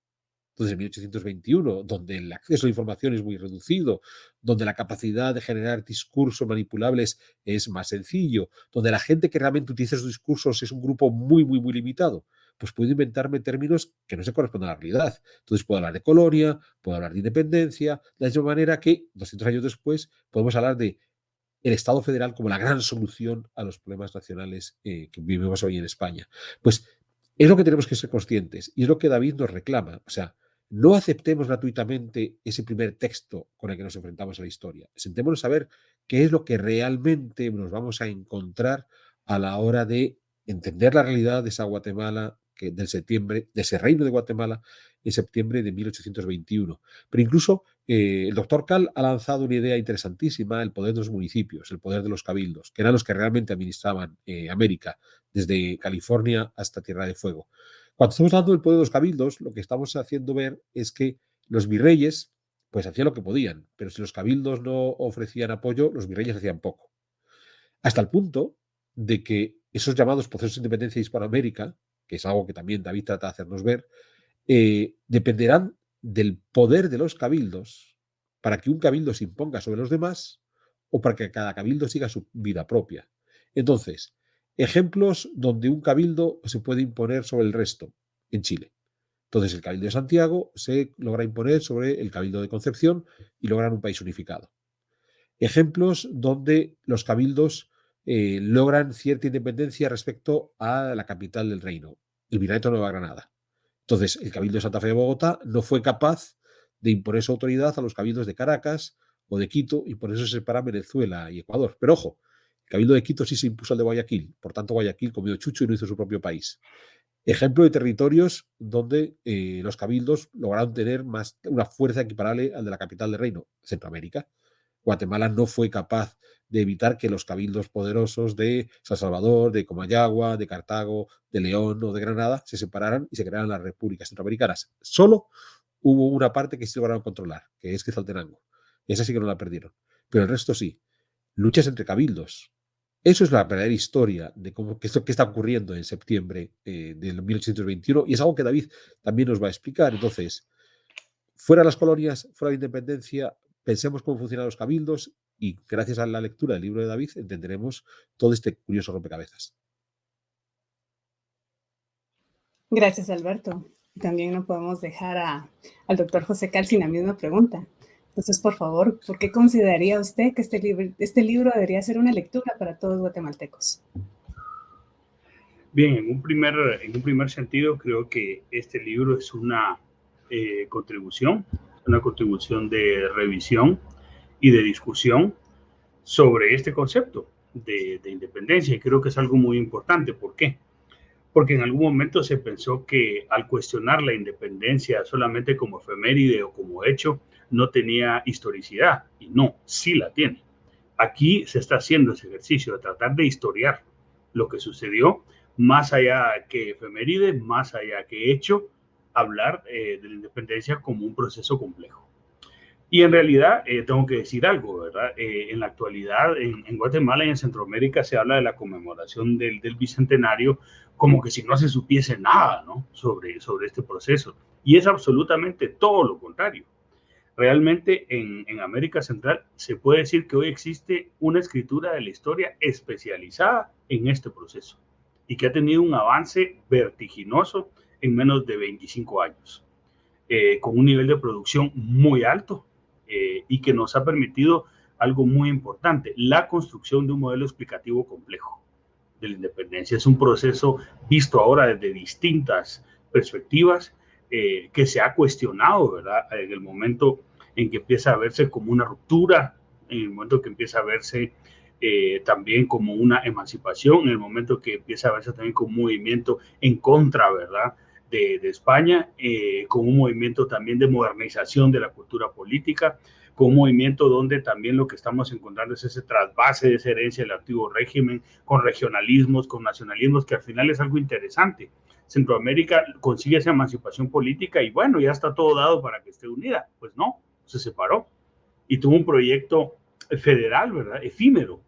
Entonces, en 1821, donde el acceso a la información es muy reducido, donde la capacidad de generar discursos manipulables es más sencillo, donde la gente que realmente utiliza esos discursos es un grupo muy, muy, muy limitado, pues puedo inventarme términos que no se corresponden a la realidad. Entonces puedo hablar de colonia, puedo hablar de independencia, de la misma manera que 200 años después podemos hablar de el Estado federal como la gran solución a los problemas nacionales eh, que vivimos hoy en España. Pues es lo que tenemos que ser conscientes y es lo que David nos reclama. O sea, no aceptemos gratuitamente ese primer texto con el que nos enfrentamos a la historia. Sentémonos a ver qué es lo que realmente nos vamos a encontrar a la hora de entender la realidad de esa Guatemala que del septiembre, de ese reino de Guatemala, en septiembre de 1821. Pero incluso eh, el doctor Cal ha lanzado una idea interesantísima, el poder de los municipios, el poder de los cabildos, que eran los que realmente administraban eh, América, desde California hasta Tierra de Fuego. Cuando estamos hablando del poder de los cabildos, lo que estamos haciendo ver es que los virreyes, pues hacían lo que podían, pero si los cabildos no ofrecían apoyo, los virreyes hacían poco. Hasta el punto de que esos llamados procesos de independencia de Hispanoamérica, que es algo que también David trata de hacernos ver, eh, dependerán del poder de los cabildos para que un cabildo se imponga sobre los demás o para que cada cabildo siga su vida propia. Entonces, ejemplos donde un cabildo se puede imponer sobre el resto en Chile. Entonces, el cabildo de Santiago se logra imponer sobre el cabildo de Concepción y logran un país unificado. Ejemplos donde los cabildos eh, logran cierta independencia respecto a la capital del reino, el Virreinato de Nueva Granada. Entonces, el Cabildo de Santa Fe de Bogotá no fue capaz de imponer su autoridad a los cabildos de Caracas o de Quito y por eso se separa Venezuela y Ecuador. Pero ojo, Cabildo de Quito sí se impuso al de Guayaquil, por tanto Guayaquil comió chucho y no hizo su propio país. Ejemplo de territorios donde eh, los cabildos lograron tener más, una fuerza equiparable al de la capital del reino, Centroamérica. Guatemala no fue capaz de evitar que los cabildos poderosos de San Salvador, de Comayagua, de Cartago, de León o de Granada se separaran y se crearan las repúblicas centroamericanas. Solo hubo una parte que sí lograron controlar, que es Quetzaltenango. Esa sí que no la perdieron. Pero el resto sí. Luchas entre cabildos. Eso es la verdadera historia de cómo, qué, está ocurriendo en septiembre eh, del 1821 y es algo que David también nos va a explicar. Entonces, fuera las colonias, fuera la independencia, pensemos cómo funcionan los cabildos y gracias a la lectura del libro de David entenderemos todo este curioso rompecabezas. Gracias, Alberto. También no podemos dejar al doctor José Cal sin la misma pregunta. Entonces, por favor, ¿por qué consideraría usted que este libro, este libro debería ser una lectura para todos guatemaltecos? Bien, en un primer, en un primer sentido, creo que este libro es una eh, contribución, una contribución de revisión y de discusión sobre este concepto de, independencia. Y creo que es algo muy importante. ¿Por qué? Porque en algún momento se pensó que al cuestionar la independencia solamente como efeméride o como hecho, no tenía historicidad. Y no, sí la tiene. Aquí se está haciendo ese ejercicio de tratar de historiar lo que sucedió, más allá que efeméride, más allá que hecho, hablar eh, de la independencia como un proceso complejo. Y en realidad, eh, tengo que decir algo, ¿verdad? Eh, en la actualidad, en, Guatemala y en Centroamérica se habla de la conmemoración del, del, bicentenario como que si no se supiese nada, ¿no? Sobre, sobre este proceso. Y es absolutamente todo lo contrario. Realmente en, América Central se puede decir que hoy existe una escritura de la historia especializada en este proceso y que ha tenido un avance vertiginoso en menos de 25 años, eh, con un nivel de producción muy alto eh, y que nos ha permitido algo muy importante, la construcción de un modelo explicativo complejo de la independencia. Es un proceso visto ahora desde distintas perspectivas eh, que se ha cuestionado, ¿verdad? En el momento en que empieza a verse como una ruptura, en el momento que empieza a verse también como una emancipación, en el momento que empieza a verse también como un movimiento en contra, ¿verdad? de, España, eh, con un movimiento también de modernización de la cultura política, con un movimiento donde también lo que estamos encontrando es ese trasvase de esa herencia del antiguo régimen, con regionalismos, con nacionalismos, que al final es algo interesante. Centroamérica consigue esa emancipación política y bueno, ya está todo dado para que esté unida. Pues no, se separó y tuvo un proyecto federal, ¿verdad? Efímero,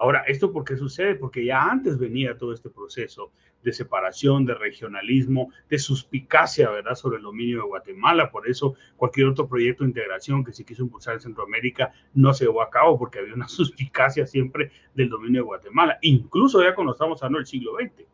Ahora, ¿esto por qué sucede? Porque ya antes venía todo este proceso de separación, de regionalismo, de suspicacia, ¿verdad?, sobre el dominio de Guatemala. Por eso cualquier otro proyecto de integración que se quiso impulsar en Centroamérica no se llevó a cabo porque había una suspicacia siempre del dominio de Guatemala, incluso ya cuando estamos hablando del siglo XX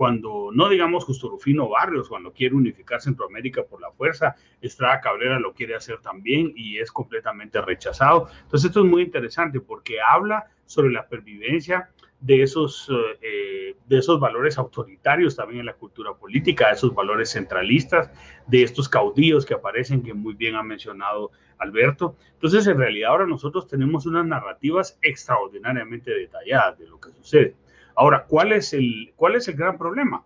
cuando no digamos Justo Rufino Barrios, cuando quiere unificar Centroamérica por la fuerza, Estrada Cabrera lo quiere hacer también y es completamente rechazado. Entonces esto es muy interesante porque habla sobre la pervivencia de esos, eh, de esos valores autoritarios también en la cultura política, de esos valores centralistas, de estos caudillos que aparecen, que muy bien ha mencionado Alberto. Entonces, en realidad ahora nosotros tenemos unas narrativas extraordinariamente detalladas de lo que sucede. Ahora, ¿cuál es el, cuál es el gran problema?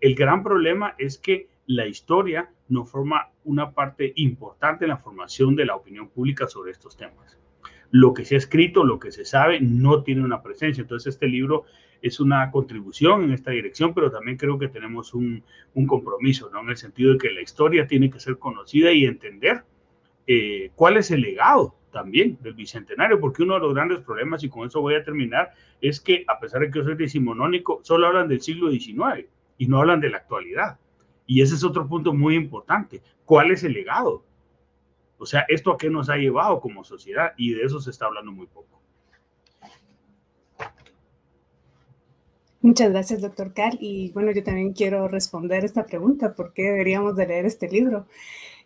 El gran problema es que la historia no forma una parte importante en la formación de la opinión pública sobre estos temas. Lo que se ha escrito, lo que se sabe, no tiene una presencia. Entonces, este libro es una contribución en esta dirección, pero también creo que tenemos un, compromiso, ¿no? En el sentido de que la historia tiene que ser conocida y entender eh, cuál es el legado también del bicentenario, porque uno de los grandes problemas, y con eso voy a terminar, es que a pesar de que yo soy decimonónico, solo hablan del siglo XIX y no hablan de la actualidad. Y ese es otro punto muy importante. ¿Cuál es el legado? O sea, ¿esto a qué nos ha llevado como sociedad? Y de eso se está hablando muy poco. Muchas gracias, doctor Carl. Y bueno, yo también quiero responder esta pregunta, ¿por qué deberíamos de leer este libro?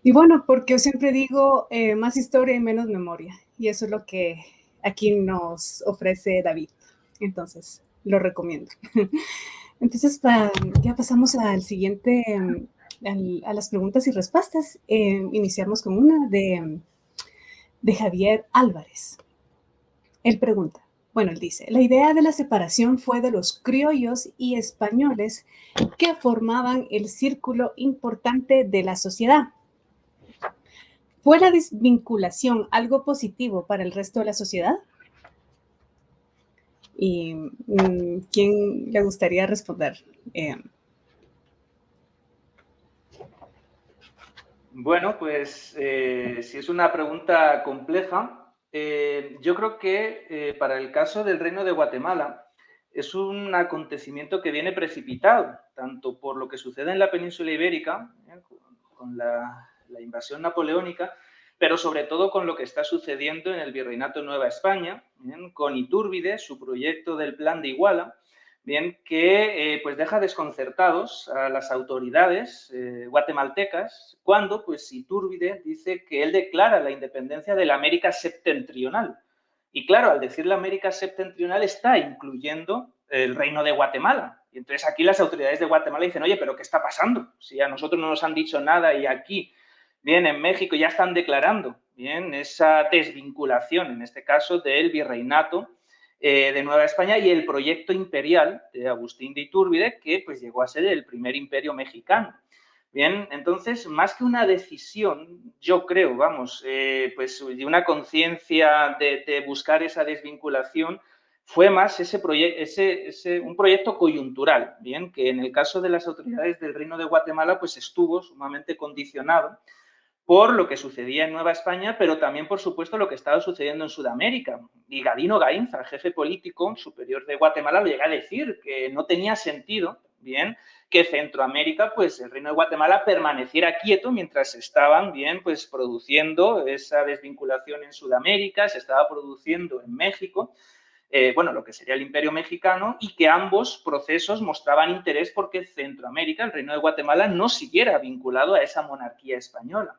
Y bueno, porque yo siempre digo eh, más historia y menos memoria. Y eso es lo que aquí nos ofrece David. Entonces, lo recomiendo. Entonces, ya pasamos al siguiente, a las preguntas y respuestas. Eh, iniciamos con una de, de Javier Álvarez. Él pregunta, bueno, él dice, la idea de la separación fue de los criollos y españoles que formaban el círculo importante de la sociedad. ¿Fue la desvinculación algo positivo para el resto de la sociedad? ¿Y mm, quién le gustaría responder? Eh, bueno, pues eh, si es una pregunta compleja, eh, yo creo que para el caso del Reino de Guatemala es un acontecimiento que viene precipitado, tanto por lo que sucede en la península ibérica, con la, la invasión napoleónica, pero sobre todo con lo que está sucediendo en el Virreinato Nueva España, con Iturbide, su proyecto del Plan de Iguala, bien, que eh, pues deja desconcertados a las autoridades eh, guatemaltecas cuando pues Iturbide dice que él declara la independencia de la América septentrional. Y claro, al decir la América septentrional está incluyendo el reino de Guatemala. Y entonces aquí las autoridades de Guatemala dicen, oye, pero ¿qué está pasando? Si a nosotros no nos han dicho nada y aquí Bien, en México ya están declarando bien esa desvinculación, en este caso, del virreinato eh, de Nueva España y el proyecto imperial de Agustín de Iturbide, que pues llegó a ser el primer imperio mexicano. Bien, entonces, más que una decisión, yo creo, vamos, eh, pues de una conciencia de, buscar esa desvinculación, fue más ese, ese, ese, un proyecto coyuntural, bien, que en el caso de las autoridades del Reino de Guatemala, pues estuvo sumamente condicionado por lo que sucedía en Nueva España, pero también, por supuesto, lo que estaba sucediendo en Sudamérica. Y Gadino Gainza, el jefe político superior de Guatemala, lo llega a decir que no tenía sentido, bien, que Centroamérica, pues el Reino de Guatemala permaneciera quieto mientras estaban, bien, pues produciendo esa desvinculación en Sudamérica, se estaba produciendo en México, eh, bueno, lo que sería el Imperio Mexicano, y que ambos procesos mostraban interés porque Centroamérica, el Reino de Guatemala, no siguiera vinculado a esa monarquía española.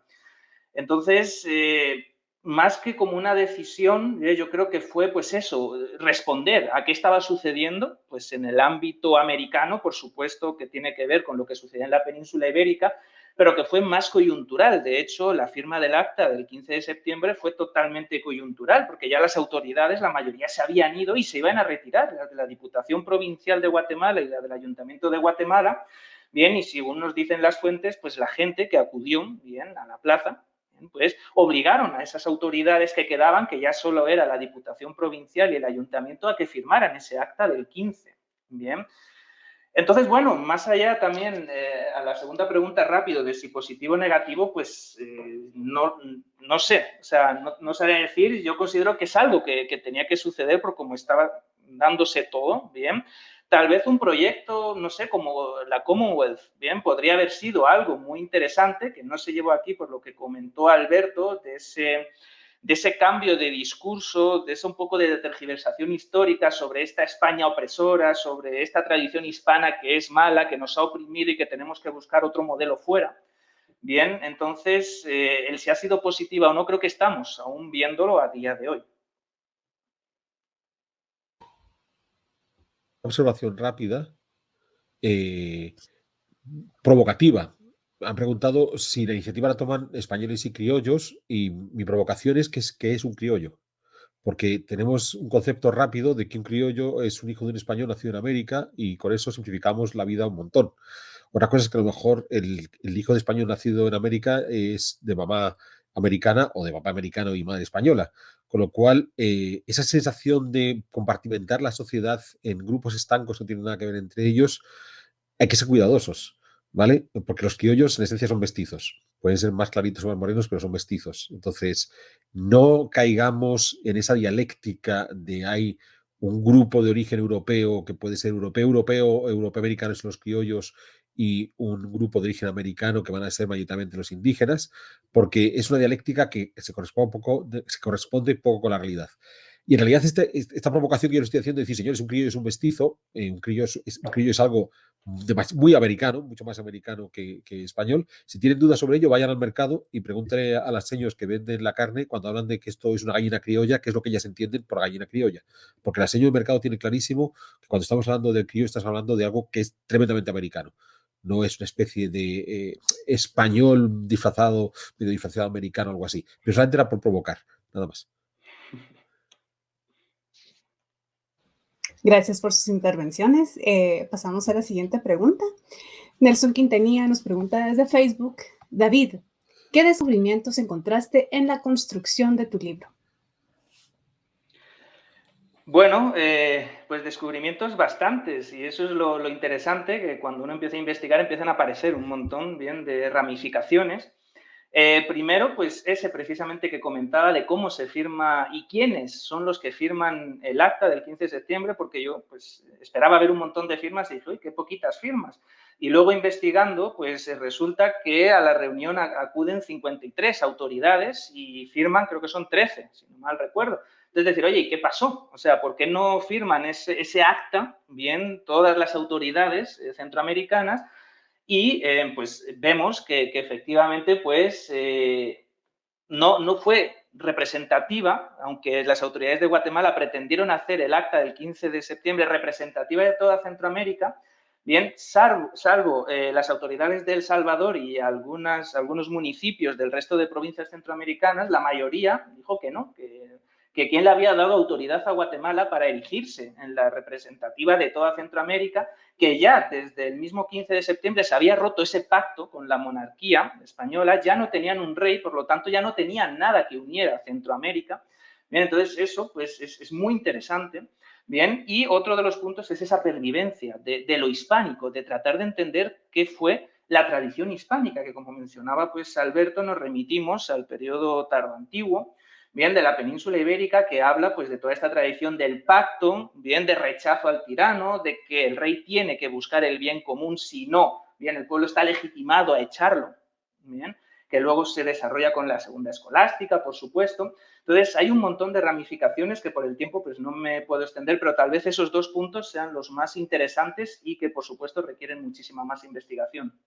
Entonces, eh, más que como una decisión, eh, yo creo que fue pues eso, responder a qué estaba sucediendo, pues en el ámbito americano, por supuesto que tiene que ver con lo que sucedía en la península ibérica, pero que fue más coyuntural. De hecho, la firma del acta del 15 de septiembre fue totalmente coyuntural, porque ya las autoridades, la mayoría se habían ido y se iban a retirar, la de la Diputación Provincial de Guatemala y la del Ayuntamiento de Guatemala. Bien, y según nos dicen las fuentes, pues la gente que acudió bien a la plaza, pues obligaron a esas autoridades que quedaban, que ya solo era la Diputación Provincial y el Ayuntamiento, a que firmaran ese acta del 15. Bien. Entonces, bueno, más allá también eh, a la segunda pregunta rápido de si positivo o negativo, pues eh, no, no, sé, o sea, no, no sabría decir, yo considero que es algo que, que tenía que suceder por cómo estaba dándose todo, bien, Tal vez un proyecto, no sé, como la Commonwealth, bien, podría haber sido algo muy interesante, que no se llevó aquí por lo que comentó Alberto, de ese, de ese cambio de discurso, de ese un poco de tergiversación histórica sobre esta España opresora, sobre esta tradición hispana que es mala, que nos ha oprimido y que tenemos que buscar otro modelo fuera. Bien, entonces, eh, el si ha sido positiva o no, creo que estamos aún viéndolo a día de hoy. Observación rápida, eh, provocativa. Han preguntado si la iniciativa la toman españoles y criollos y mi provocación es que es, que es un criollo. Porque tenemos un concepto rápido de que un criollo es un hijo de un español nacido en América y con eso simplificamos la vida un montón. Otra cosa es que a lo mejor el, hijo de español nacido en América es de mamá americana o de papá americano y madre española. Con lo cual, eh, esa sensación de compartimentar la sociedad en grupos estancos que no tienen nada que ver entre ellos, hay que ser cuidadosos, ¿vale? Porque los criollos en esencia son mestizos. Pueden ser más claritos o más morenos, pero son mestizos. Entonces, no caigamos en esa dialéctica de hay un grupo de origen europeo que puede ser europeo, europeo, europeo americano son los criollos y un grupo de origen americano que van a ser mayoritariamente los indígenas, porque es una dialéctica que se corresponde, poco, se corresponde poco con la realidad. Y en realidad este, esta provocación que yo le estoy haciendo decir, señores, un criollo es un mestizo, eh, un, criollo es, un criollo es algo muy americano, mucho más americano que, español. Si tienen dudas sobre ello, vayan al mercado y pregúntenle a las señores que venden la carne cuando hablan de que esto es una gallina criolla, qué es lo que ellas entienden por gallina criolla. Porque la señora del mercado tiene clarísimo que cuando estamos hablando de criollo, estás hablando de algo que es tremendamente americano no es una especie de eh, español disfrazado, medio disfrazado americano, algo así. Pero solamente era por provocar, nada más. Gracias por sus intervenciones. Eh, pasamos a la siguiente pregunta. Nelson Quintanilla nos pregunta desde Facebook, David, ¿qué descubrimientos encontraste en la construcción de tu libro? Bueno, eh, pues descubrimientos bastantes y eso es lo, interesante, que cuando uno empieza a investigar empiezan a aparecer un montón bien de ramificaciones. Eh, primero, pues ese precisamente que comentaba de cómo se firma y quiénes son los que firman el acta del 15 de septiembre, porque yo pues esperaba ver un montón de firmas y dije, uy, qué poquitas firmas. Y luego investigando, pues resulta que a la reunión acuden 53 autoridades y firman, creo que son 13, si no mal recuerdo. Es decir, oye, ¿y qué pasó? O sea, ¿por qué no firman ese, acta, bien, todas las autoridades eh, centroamericanas? Y eh, pues vemos que, efectivamente, pues, eh, no, no fue representativa, aunque las autoridades de Guatemala pretendieron hacer el acta del 15 de septiembre representativa de toda Centroamérica, bien, salvo, las autoridades de El Salvador y algunas, algunos municipios del resto de provincias centroamericanas, la mayoría dijo que no, que que quién le había dado autoridad a Guatemala para erigirse en la representativa de toda Centroamérica, que ya desde el mismo 15 de septiembre se había roto ese pacto con la monarquía española, ya no tenían un rey, por lo tanto ya no tenían nada que uniera a Centroamérica. Bien, entonces eso pues es, muy interesante. Bien, y otro de los puntos es esa pervivencia de, lo hispánico, de tratar de entender qué fue la tradición hispánica, que como mencionaba pues Alberto, nos remitimos al periodo tardo antiguo, bien de la península ibérica que habla pues de toda esta tradición del pacto, bien de rechazo al tirano, de que el rey tiene que buscar el bien común, si no, bien el pueblo está legitimado a echarlo, bien, que luego se desarrolla con la segunda escolástica, por supuesto. Entonces, hay un montón de ramificaciones que por el tiempo pues no me puedo extender, pero tal vez esos dos puntos sean los más interesantes y que, por supuesto, requieren muchísima más investigación.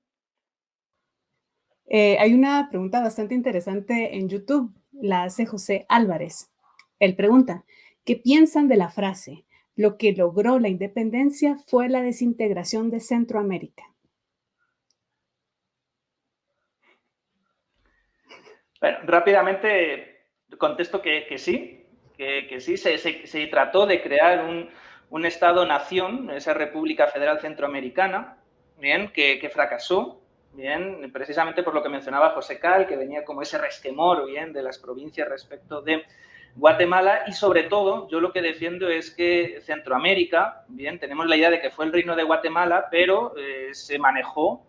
Eh, hay una pregunta bastante interesante en YouTube la hace José Álvarez. Él pregunta, ¿qué piensan de la frase? Lo que logró la independencia fue la desintegración de Centroamérica. Bueno, rápidamente contesto que, sí, que, sí, se, trató de crear un, Estado-nación, esa República Federal Centroamericana, bien, que fracasó, bien, precisamente por lo que mencionaba José Cal, que venía como ese resquemor, bien, de las provincias respecto de Guatemala y sobre todo yo lo que defiendo es que Centroamérica, bien, tenemos la idea de que fue el reino de Guatemala, pero eh, se manejó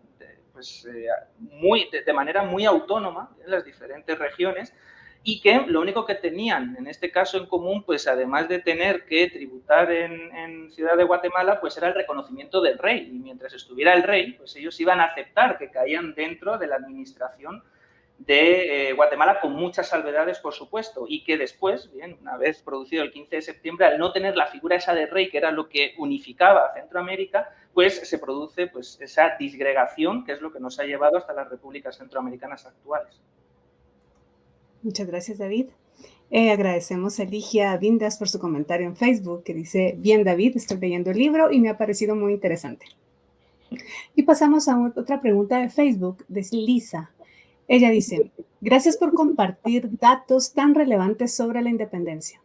pues, eh, muy, de, manera muy autónoma en las diferentes regiones y que lo único que tenían en este caso en común, pues además de tener que tributar en, Ciudad de Guatemala, pues era el reconocimiento del rey. Y mientras estuviera el rey, pues ellos iban a aceptar que caían dentro de la administración de eh, Guatemala con muchas salvedades, por supuesto, y que después, bien, una vez producido el 15 de septiembre, al no tener la figura esa de rey, que era lo que unificaba a Centroamérica, pues se produce pues, esa disgregación, que es lo que nos ha llevado hasta las repúblicas centroamericanas actuales. Muchas gracias, David. Eh, agradecemos a Ligia Vindas por su comentario en Facebook, que dice, bien, David, estoy leyendo el libro y me ha parecido muy interesante. Y pasamos a otra pregunta de Facebook, de Lisa. Ella dice, gracias por compartir datos tan relevantes sobre la independencia.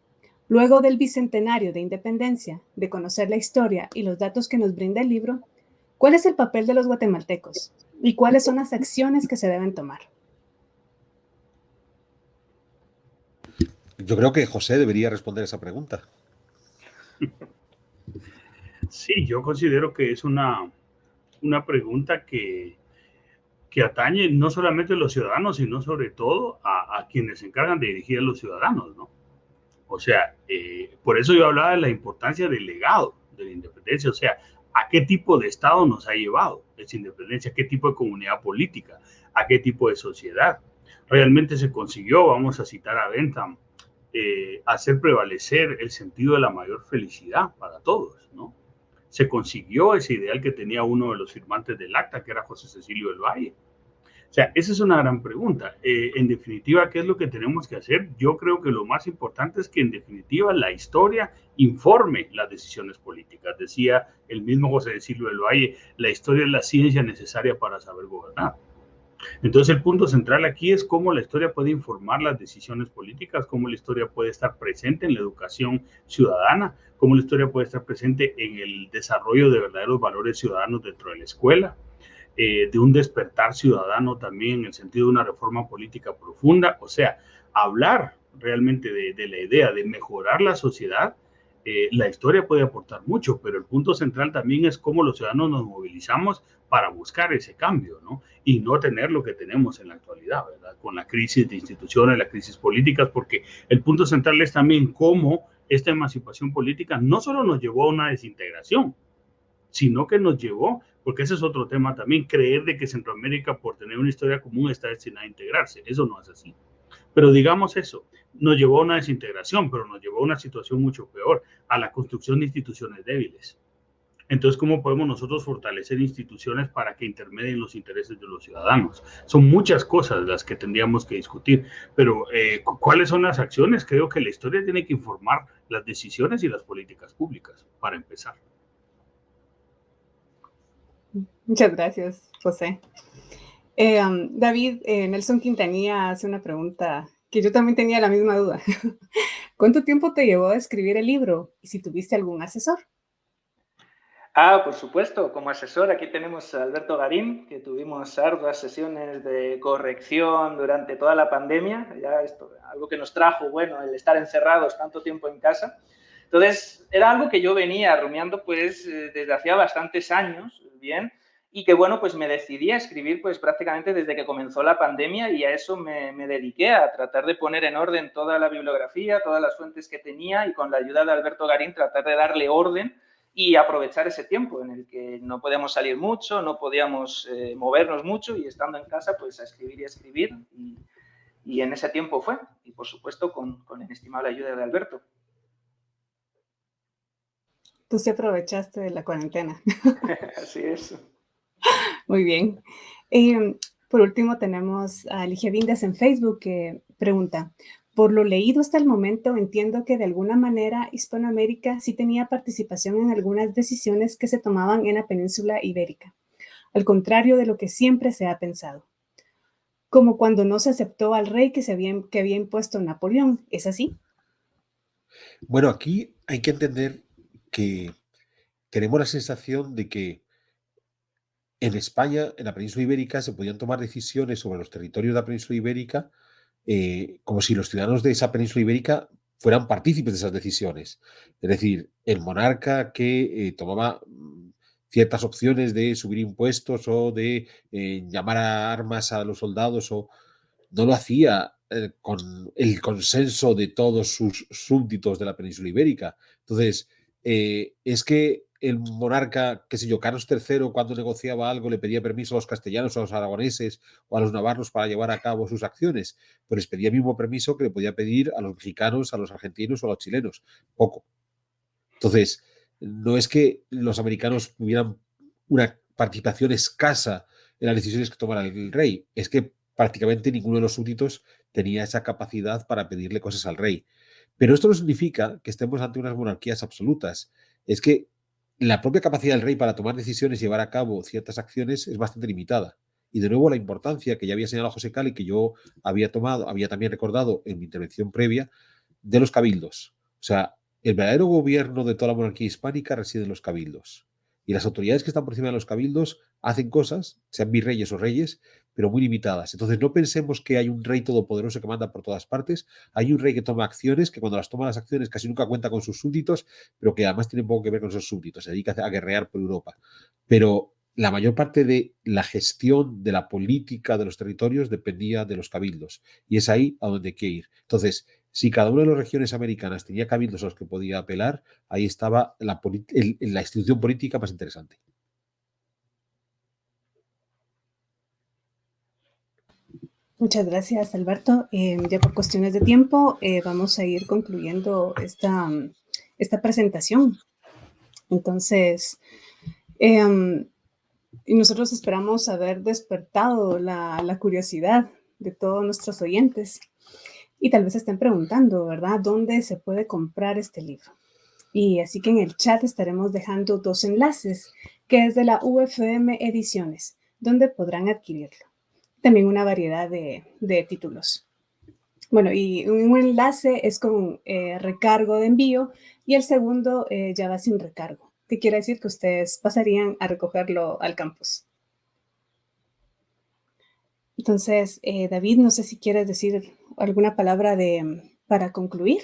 Luego del bicentenario de independencia, de conocer la historia y los datos que nos brinda el libro, ¿Cuál es el papel de los guatemaltecos y cuáles son las acciones que se deben tomar? Yo creo que José debería responder esa pregunta. Sí, yo considero que es una, una pregunta que, que atañe no solamente a los ciudadanos, sino sobre todo a, quienes se encargan de dirigir a los ciudadanos, ¿no? O sea, eh, por eso yo hablaba de la importancia del legado de la independencia, o sea, a qué tipo de Estado nos ha llevado esa independencia, a qué tipo de comunidad política, a qué tipo de sociedad. Realmente se consiguió, vamos a citar a Bentham, eh, hacer prevalecer el sentido de la mayor felicidad para todos, ¿no? Se consiguió ese ideal que tenía uno de los firmantes del acta, que era José Cecilio del Valle. O sea, esa es una gran pregunta. Eh, en definitiva, ¿qué es lo que tenemos que hacer? Yo creo que lo más importante es que en definitiva la historia informe las decisiones políticas. Decía el mismo José Cecilio del Valle, la historia es la ciencia necesaria para saber gobernar. Entonces el punto central aquí es cómo la historia puede informar las decisiones políticas, cómo la historia puede estar presente en la educación ciudadana, cómo la historia puede estar presente en el desarrollo de verdaderos valores ciudadanos dentro de la escuela, eh, de un despertar ciudadano también en el sentido de una reforma política profunda, o sea, hablar realmente de, la idea de mejorar la sociedad, eh, la historia puede aportar mucho, pero el punto central también es cómo los ciudadanos nos movilizamos para buscar ese cambio, ¿no? Y no tener lo que tenemos en la actualidad, ¿verdad? Con la crisis de instituciones, la crisis políticas, porque el punto central es también cómo esta emancipación política no solo nos llevó a una desintegración, sino que nos llevó porque ese es otro tema también, creer de que Centroamérica por tener una historia común está destinada a integrarse. Eso no es así. Pero digamos eso, nos llevó a una desintegración, pero nos llevó a una situación mucho peor, a la construcción de instituciones débiles. Entonces, ¿cómo podemos nosotros fortalecer instituciones para que intermedien los intereses de los ciudadanos? Son muchas cosas las que tendríamos que discutir, pero eh, ¿cuáles son las acciones? Creo que la historia tiene que informar las decisiones y las políticas públicas, para empezar. Muchas gracias, José. Eh, um, David, eh, Nelson Quintanilla hace una pregunta que yo también tenía la misma duda. ¿Cuánto tiempo te llevó a escribir el libro y si tuviste algún asesor? Ah, por supuesto, como asesor aquí tenemos a Alberto Garín, que tuvimos arduas sesiones de corrección durante toda la pandemia, ya esto, algo que nos trajo, bueno, el estar encerrados tanto tiempo en casa. Entonces, era algo que yo venía rumiando pues eh, desde hacía bastantes años, bien, y que bueno, pues me decidí a escribir pues prácticamente desde que comenzó la pandemia y a eso me, me, dediqué, a tratar de poner en orden toda la bibliografía, todas las fuentes que tenía y con la ayuda de Alberto Garín tratar de darle orden y aprovechar ese tiempo en el que no podíamos salir mucho, no podíamos eh, movernos mucho y estando en casa pues a escribir y a escribir y, y en ese tiempo fue y por supuesto con, con la inestimable ayuda de Alberto. Tú sí aprovechaste de la cuarentena. Así es. Muy bien. Em, por último, tenemos a Ligia Vindas en Facebook que pregunta, por lo leído hasta el momento, entiendo que de alguna manera Hispanoamérica sí tenía participación en algunas decisiones que se tomaban en la península ibérica, al contrario de lo que siempre se ha pensado. Como cuando no se aceptó al rey que, se que había impuesto Napoleón, ¿es así? Bueno, aquí hay que entender que tenemos la sensación de que en España, en la península ibérica, se podían tomar decisiones sobre los territorios de la península ibérica eh, como si los ciudadanos de esa península ibérica fueran partícipes de esas decisiones. Es decir, el monarca que eh, tomaba mm, ciertas opciones de subir impuestos o de eh, llamar a armas a los soldados o no lo hacía con el consenso de todos sus súbditos de la península ibérica. Entonces, es que el monarca, qué sé yo, Carlos III, cuando negociaba algo, le pedía permiso a los castellanos, a los aragoneses o a los navarros para llevar a cabo sus acciones, pues les pedía el mismo permiso que le podía pedir a los mexicanos, a los argentinos o a los chilenos. Poco. Entonces, no es que los americanos tuvieran una participación escasa en las decisiones que tomara el rey, es que prácticamente ninguno de los súbditos tenía esa capacidad para pedirle cosas al rey. Pero esto no significa que estemos ante unas monarquías absolutas. Es que la propia capacidad del rey para tomar decisiones y llevar a cabo ciertas acciones es bastante limitada. Y de nuevo la importancia que ya había señalado José Cali, que yo había tomado, había también recordado en mi intervención previa, de los cabildos. O sea, el verdadero gobierno de toda la monarquía hispánica reside en los cabildos. Y las autoridades que están por encima de los cabildos hacen cosas, sean virreyes o reyes, pero muy limitadas. Entonces no pensemos que hay un rey todopoderoso que manda por todas partes, hay un rey que toma acciones, que cuando las toma las acciones casi nunca cuenta con sus súbditos, pero que además tiene poco que ver con esos súbditos, se dedica a guerrear por Europa. Pero la mayor parte de la gestión de la política de los territorios dependía de los cabildos. Y es ahí a donde hay que ir. Entonces, si cada una de las regiones americanas tenía cabildos a los que podía apelar, ahí estaba la institución política más interesante. Muchas gracias, Alberto. Eh, ya por cuestiones de tiempo, eh, vamos a ir concluyendo esta, esta presentación. Entonces, em, y nosotros esperamos haber despertado la, la, curiosidad de todos nuestros oyentes. Y tal vez estén preguntando, ¿verdad? ¿Dónde se puede comprar este libro? Y así que en el chat estaremos dejando dos enlaces, que es de la UFM Ediciones, donde podrán adquirirlo. También una variedad de, de títulos. Bueno, y un enlace es con eh, recargo de envío y el segundo eh, ya va sin recargo que quiere decir que ustedes pasarían a recogerlo al campus. Entonces, eh, David, no sé si quieres decir alguna palabra de, para concluir.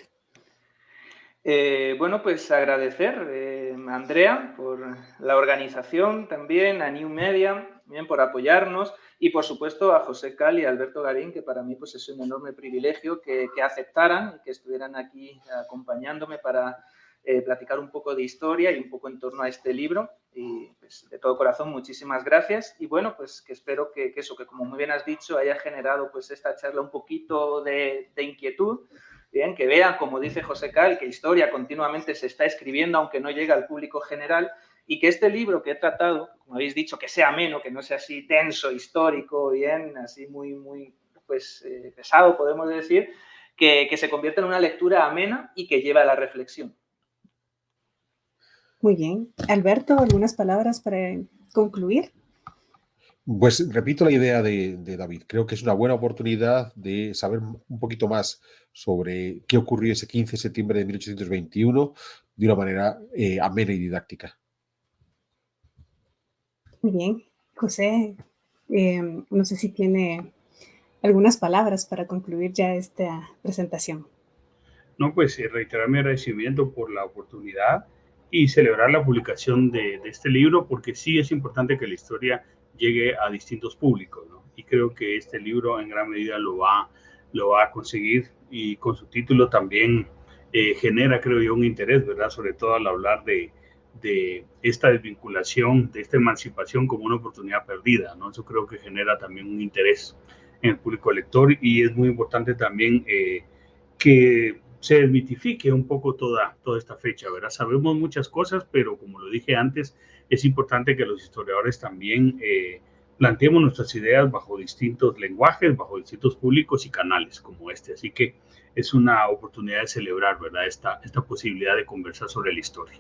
Eh, bueno, pues agradecer eh, a Andrea por la organización también, a New Media, bien por apoyarnos y por supuesto a José Cal y Alberto Garín, que para mí pues es un enorme privilegio que, que aceptaran y que estuvieran aquí acompañándome para eh, platicar un poco de historia y un poco en torno a este libro. Y pues, de todo corazón, muchísimas gracias. Y bueno, pues que espero que, eso, que como muy bien has dicho, haya generado pues esta charla un poquito de, inquietud. Bien, que vean, como dice José Cal, que historia continuamente se está escribiendo, aunque no llega al público general, y que este libro que he tratado, como habéis dicho, que sea ameno, que no sea así denso, histórico, bien, así muy, muy pues, eh, pesado, podemos decir, que, que se convierta en una lectura amena y que lleve a la reflexión. Muy bien. Alberto, ¿algunas palabras para concluir? Pues repito la idea de, David. Creo que es una buena oportunidad de saber un poquito más sobre qué ocurrió ese 15 de septiembre de 1821 de una manera eh, amena y didáctica. Muy bien. José, em, no sé si tiene algunas palabras para concluir ya esta presentación. No, pues eh, reiterar mi agradecimiento por la oportunidad y celebrar la publicación de, este libro porque sí es importante que la historia llegue a distintos públicos, ¿no? Y creo que este libro en gran medida lo va, lo va a conseguir y con su título también eh, genera, creo yo, un interés, ¿verdad? Sobre todo al hablar de, de esta desvinculación, de esta emancipación como una oportunidad perdida, ¿no? Eso creo que genera también un interés en el público lector y es muy importante también eh, que se desmitifique un poco toda, toda esta fecha, ¿verdad? Sabemos muchas cosas, pero como lo dije antes, es importante que los historiadores también eh, planteemos nuestras ideas bajo distintos lenguajes, bajo distintos públicos y canales como este. Así que es una oportunidad de celebrar, ¿verdad? Esta, esta posibilidad de conversar sobre la historia.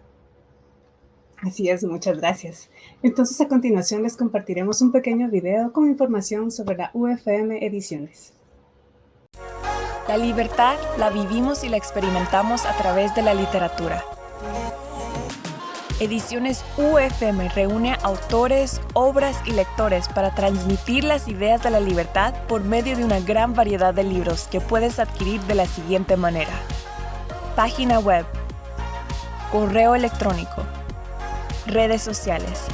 Así es, muchas gracias. Entonces a continuación les compartiremos un pequeño video con información sobre la UFM Ediciones. La libertad la vivimos y la experimentamos a través de la literatura. Ediciones UFM reúne autores, obras y lectores para transmitir las ideas de la libertad por medio de una gran variedad de libros que puedes adquirir de la siguiente manera. Página web, correo electrónico, redes sociales.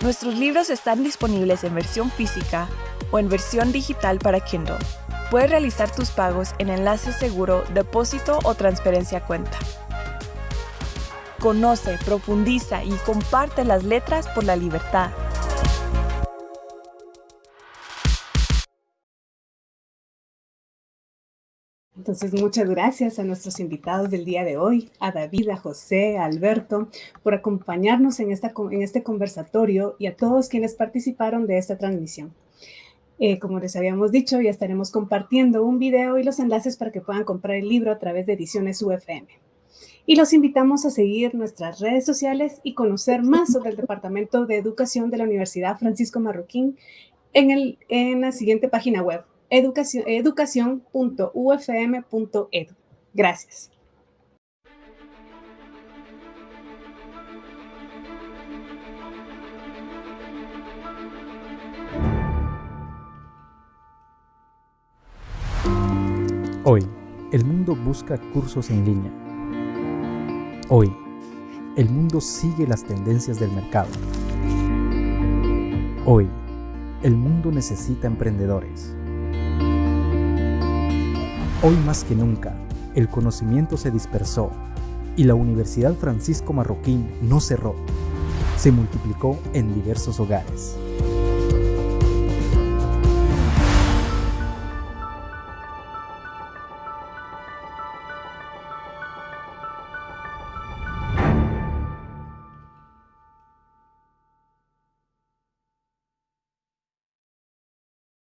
Nuestros libros están disponibles en versión física o en versión digital para Kindle. Puedes realizar tus pagos en enlace seguro, depósito o transferencia cuenta. Conoce, profundiza y comparte las letras por la libertad. Entonces, muchas gracias a nuestros invitados del día de hoy, a David, a José, a Alberto, por acompañarnos en, esta, en este conversatorio y a todos quienes participaron de esta transmisión. Eh, como les habíamos dicho, ya estaremos compartiendo un video y los enlaces para que puedan comprar el libro a través de Ediciones UFM. Y los invitamos a seguir nuestras redes sociales y conocer más sobre el Departamento de Educación de la Universidad Francisco Marroquín en, el, en la siguiente página web, educación.ufm.edu. Gracias. Hoy, el mundo busca cursos en línea. Hoy, el mundo sigue las tendencias del mercado. Hoy, el mundo necesita emprendedores. Hoy más que nunca, el conocimiento se dispersó y la Universidad Francisco Marroquín no cerró. Se multiplicó en diversos hogares.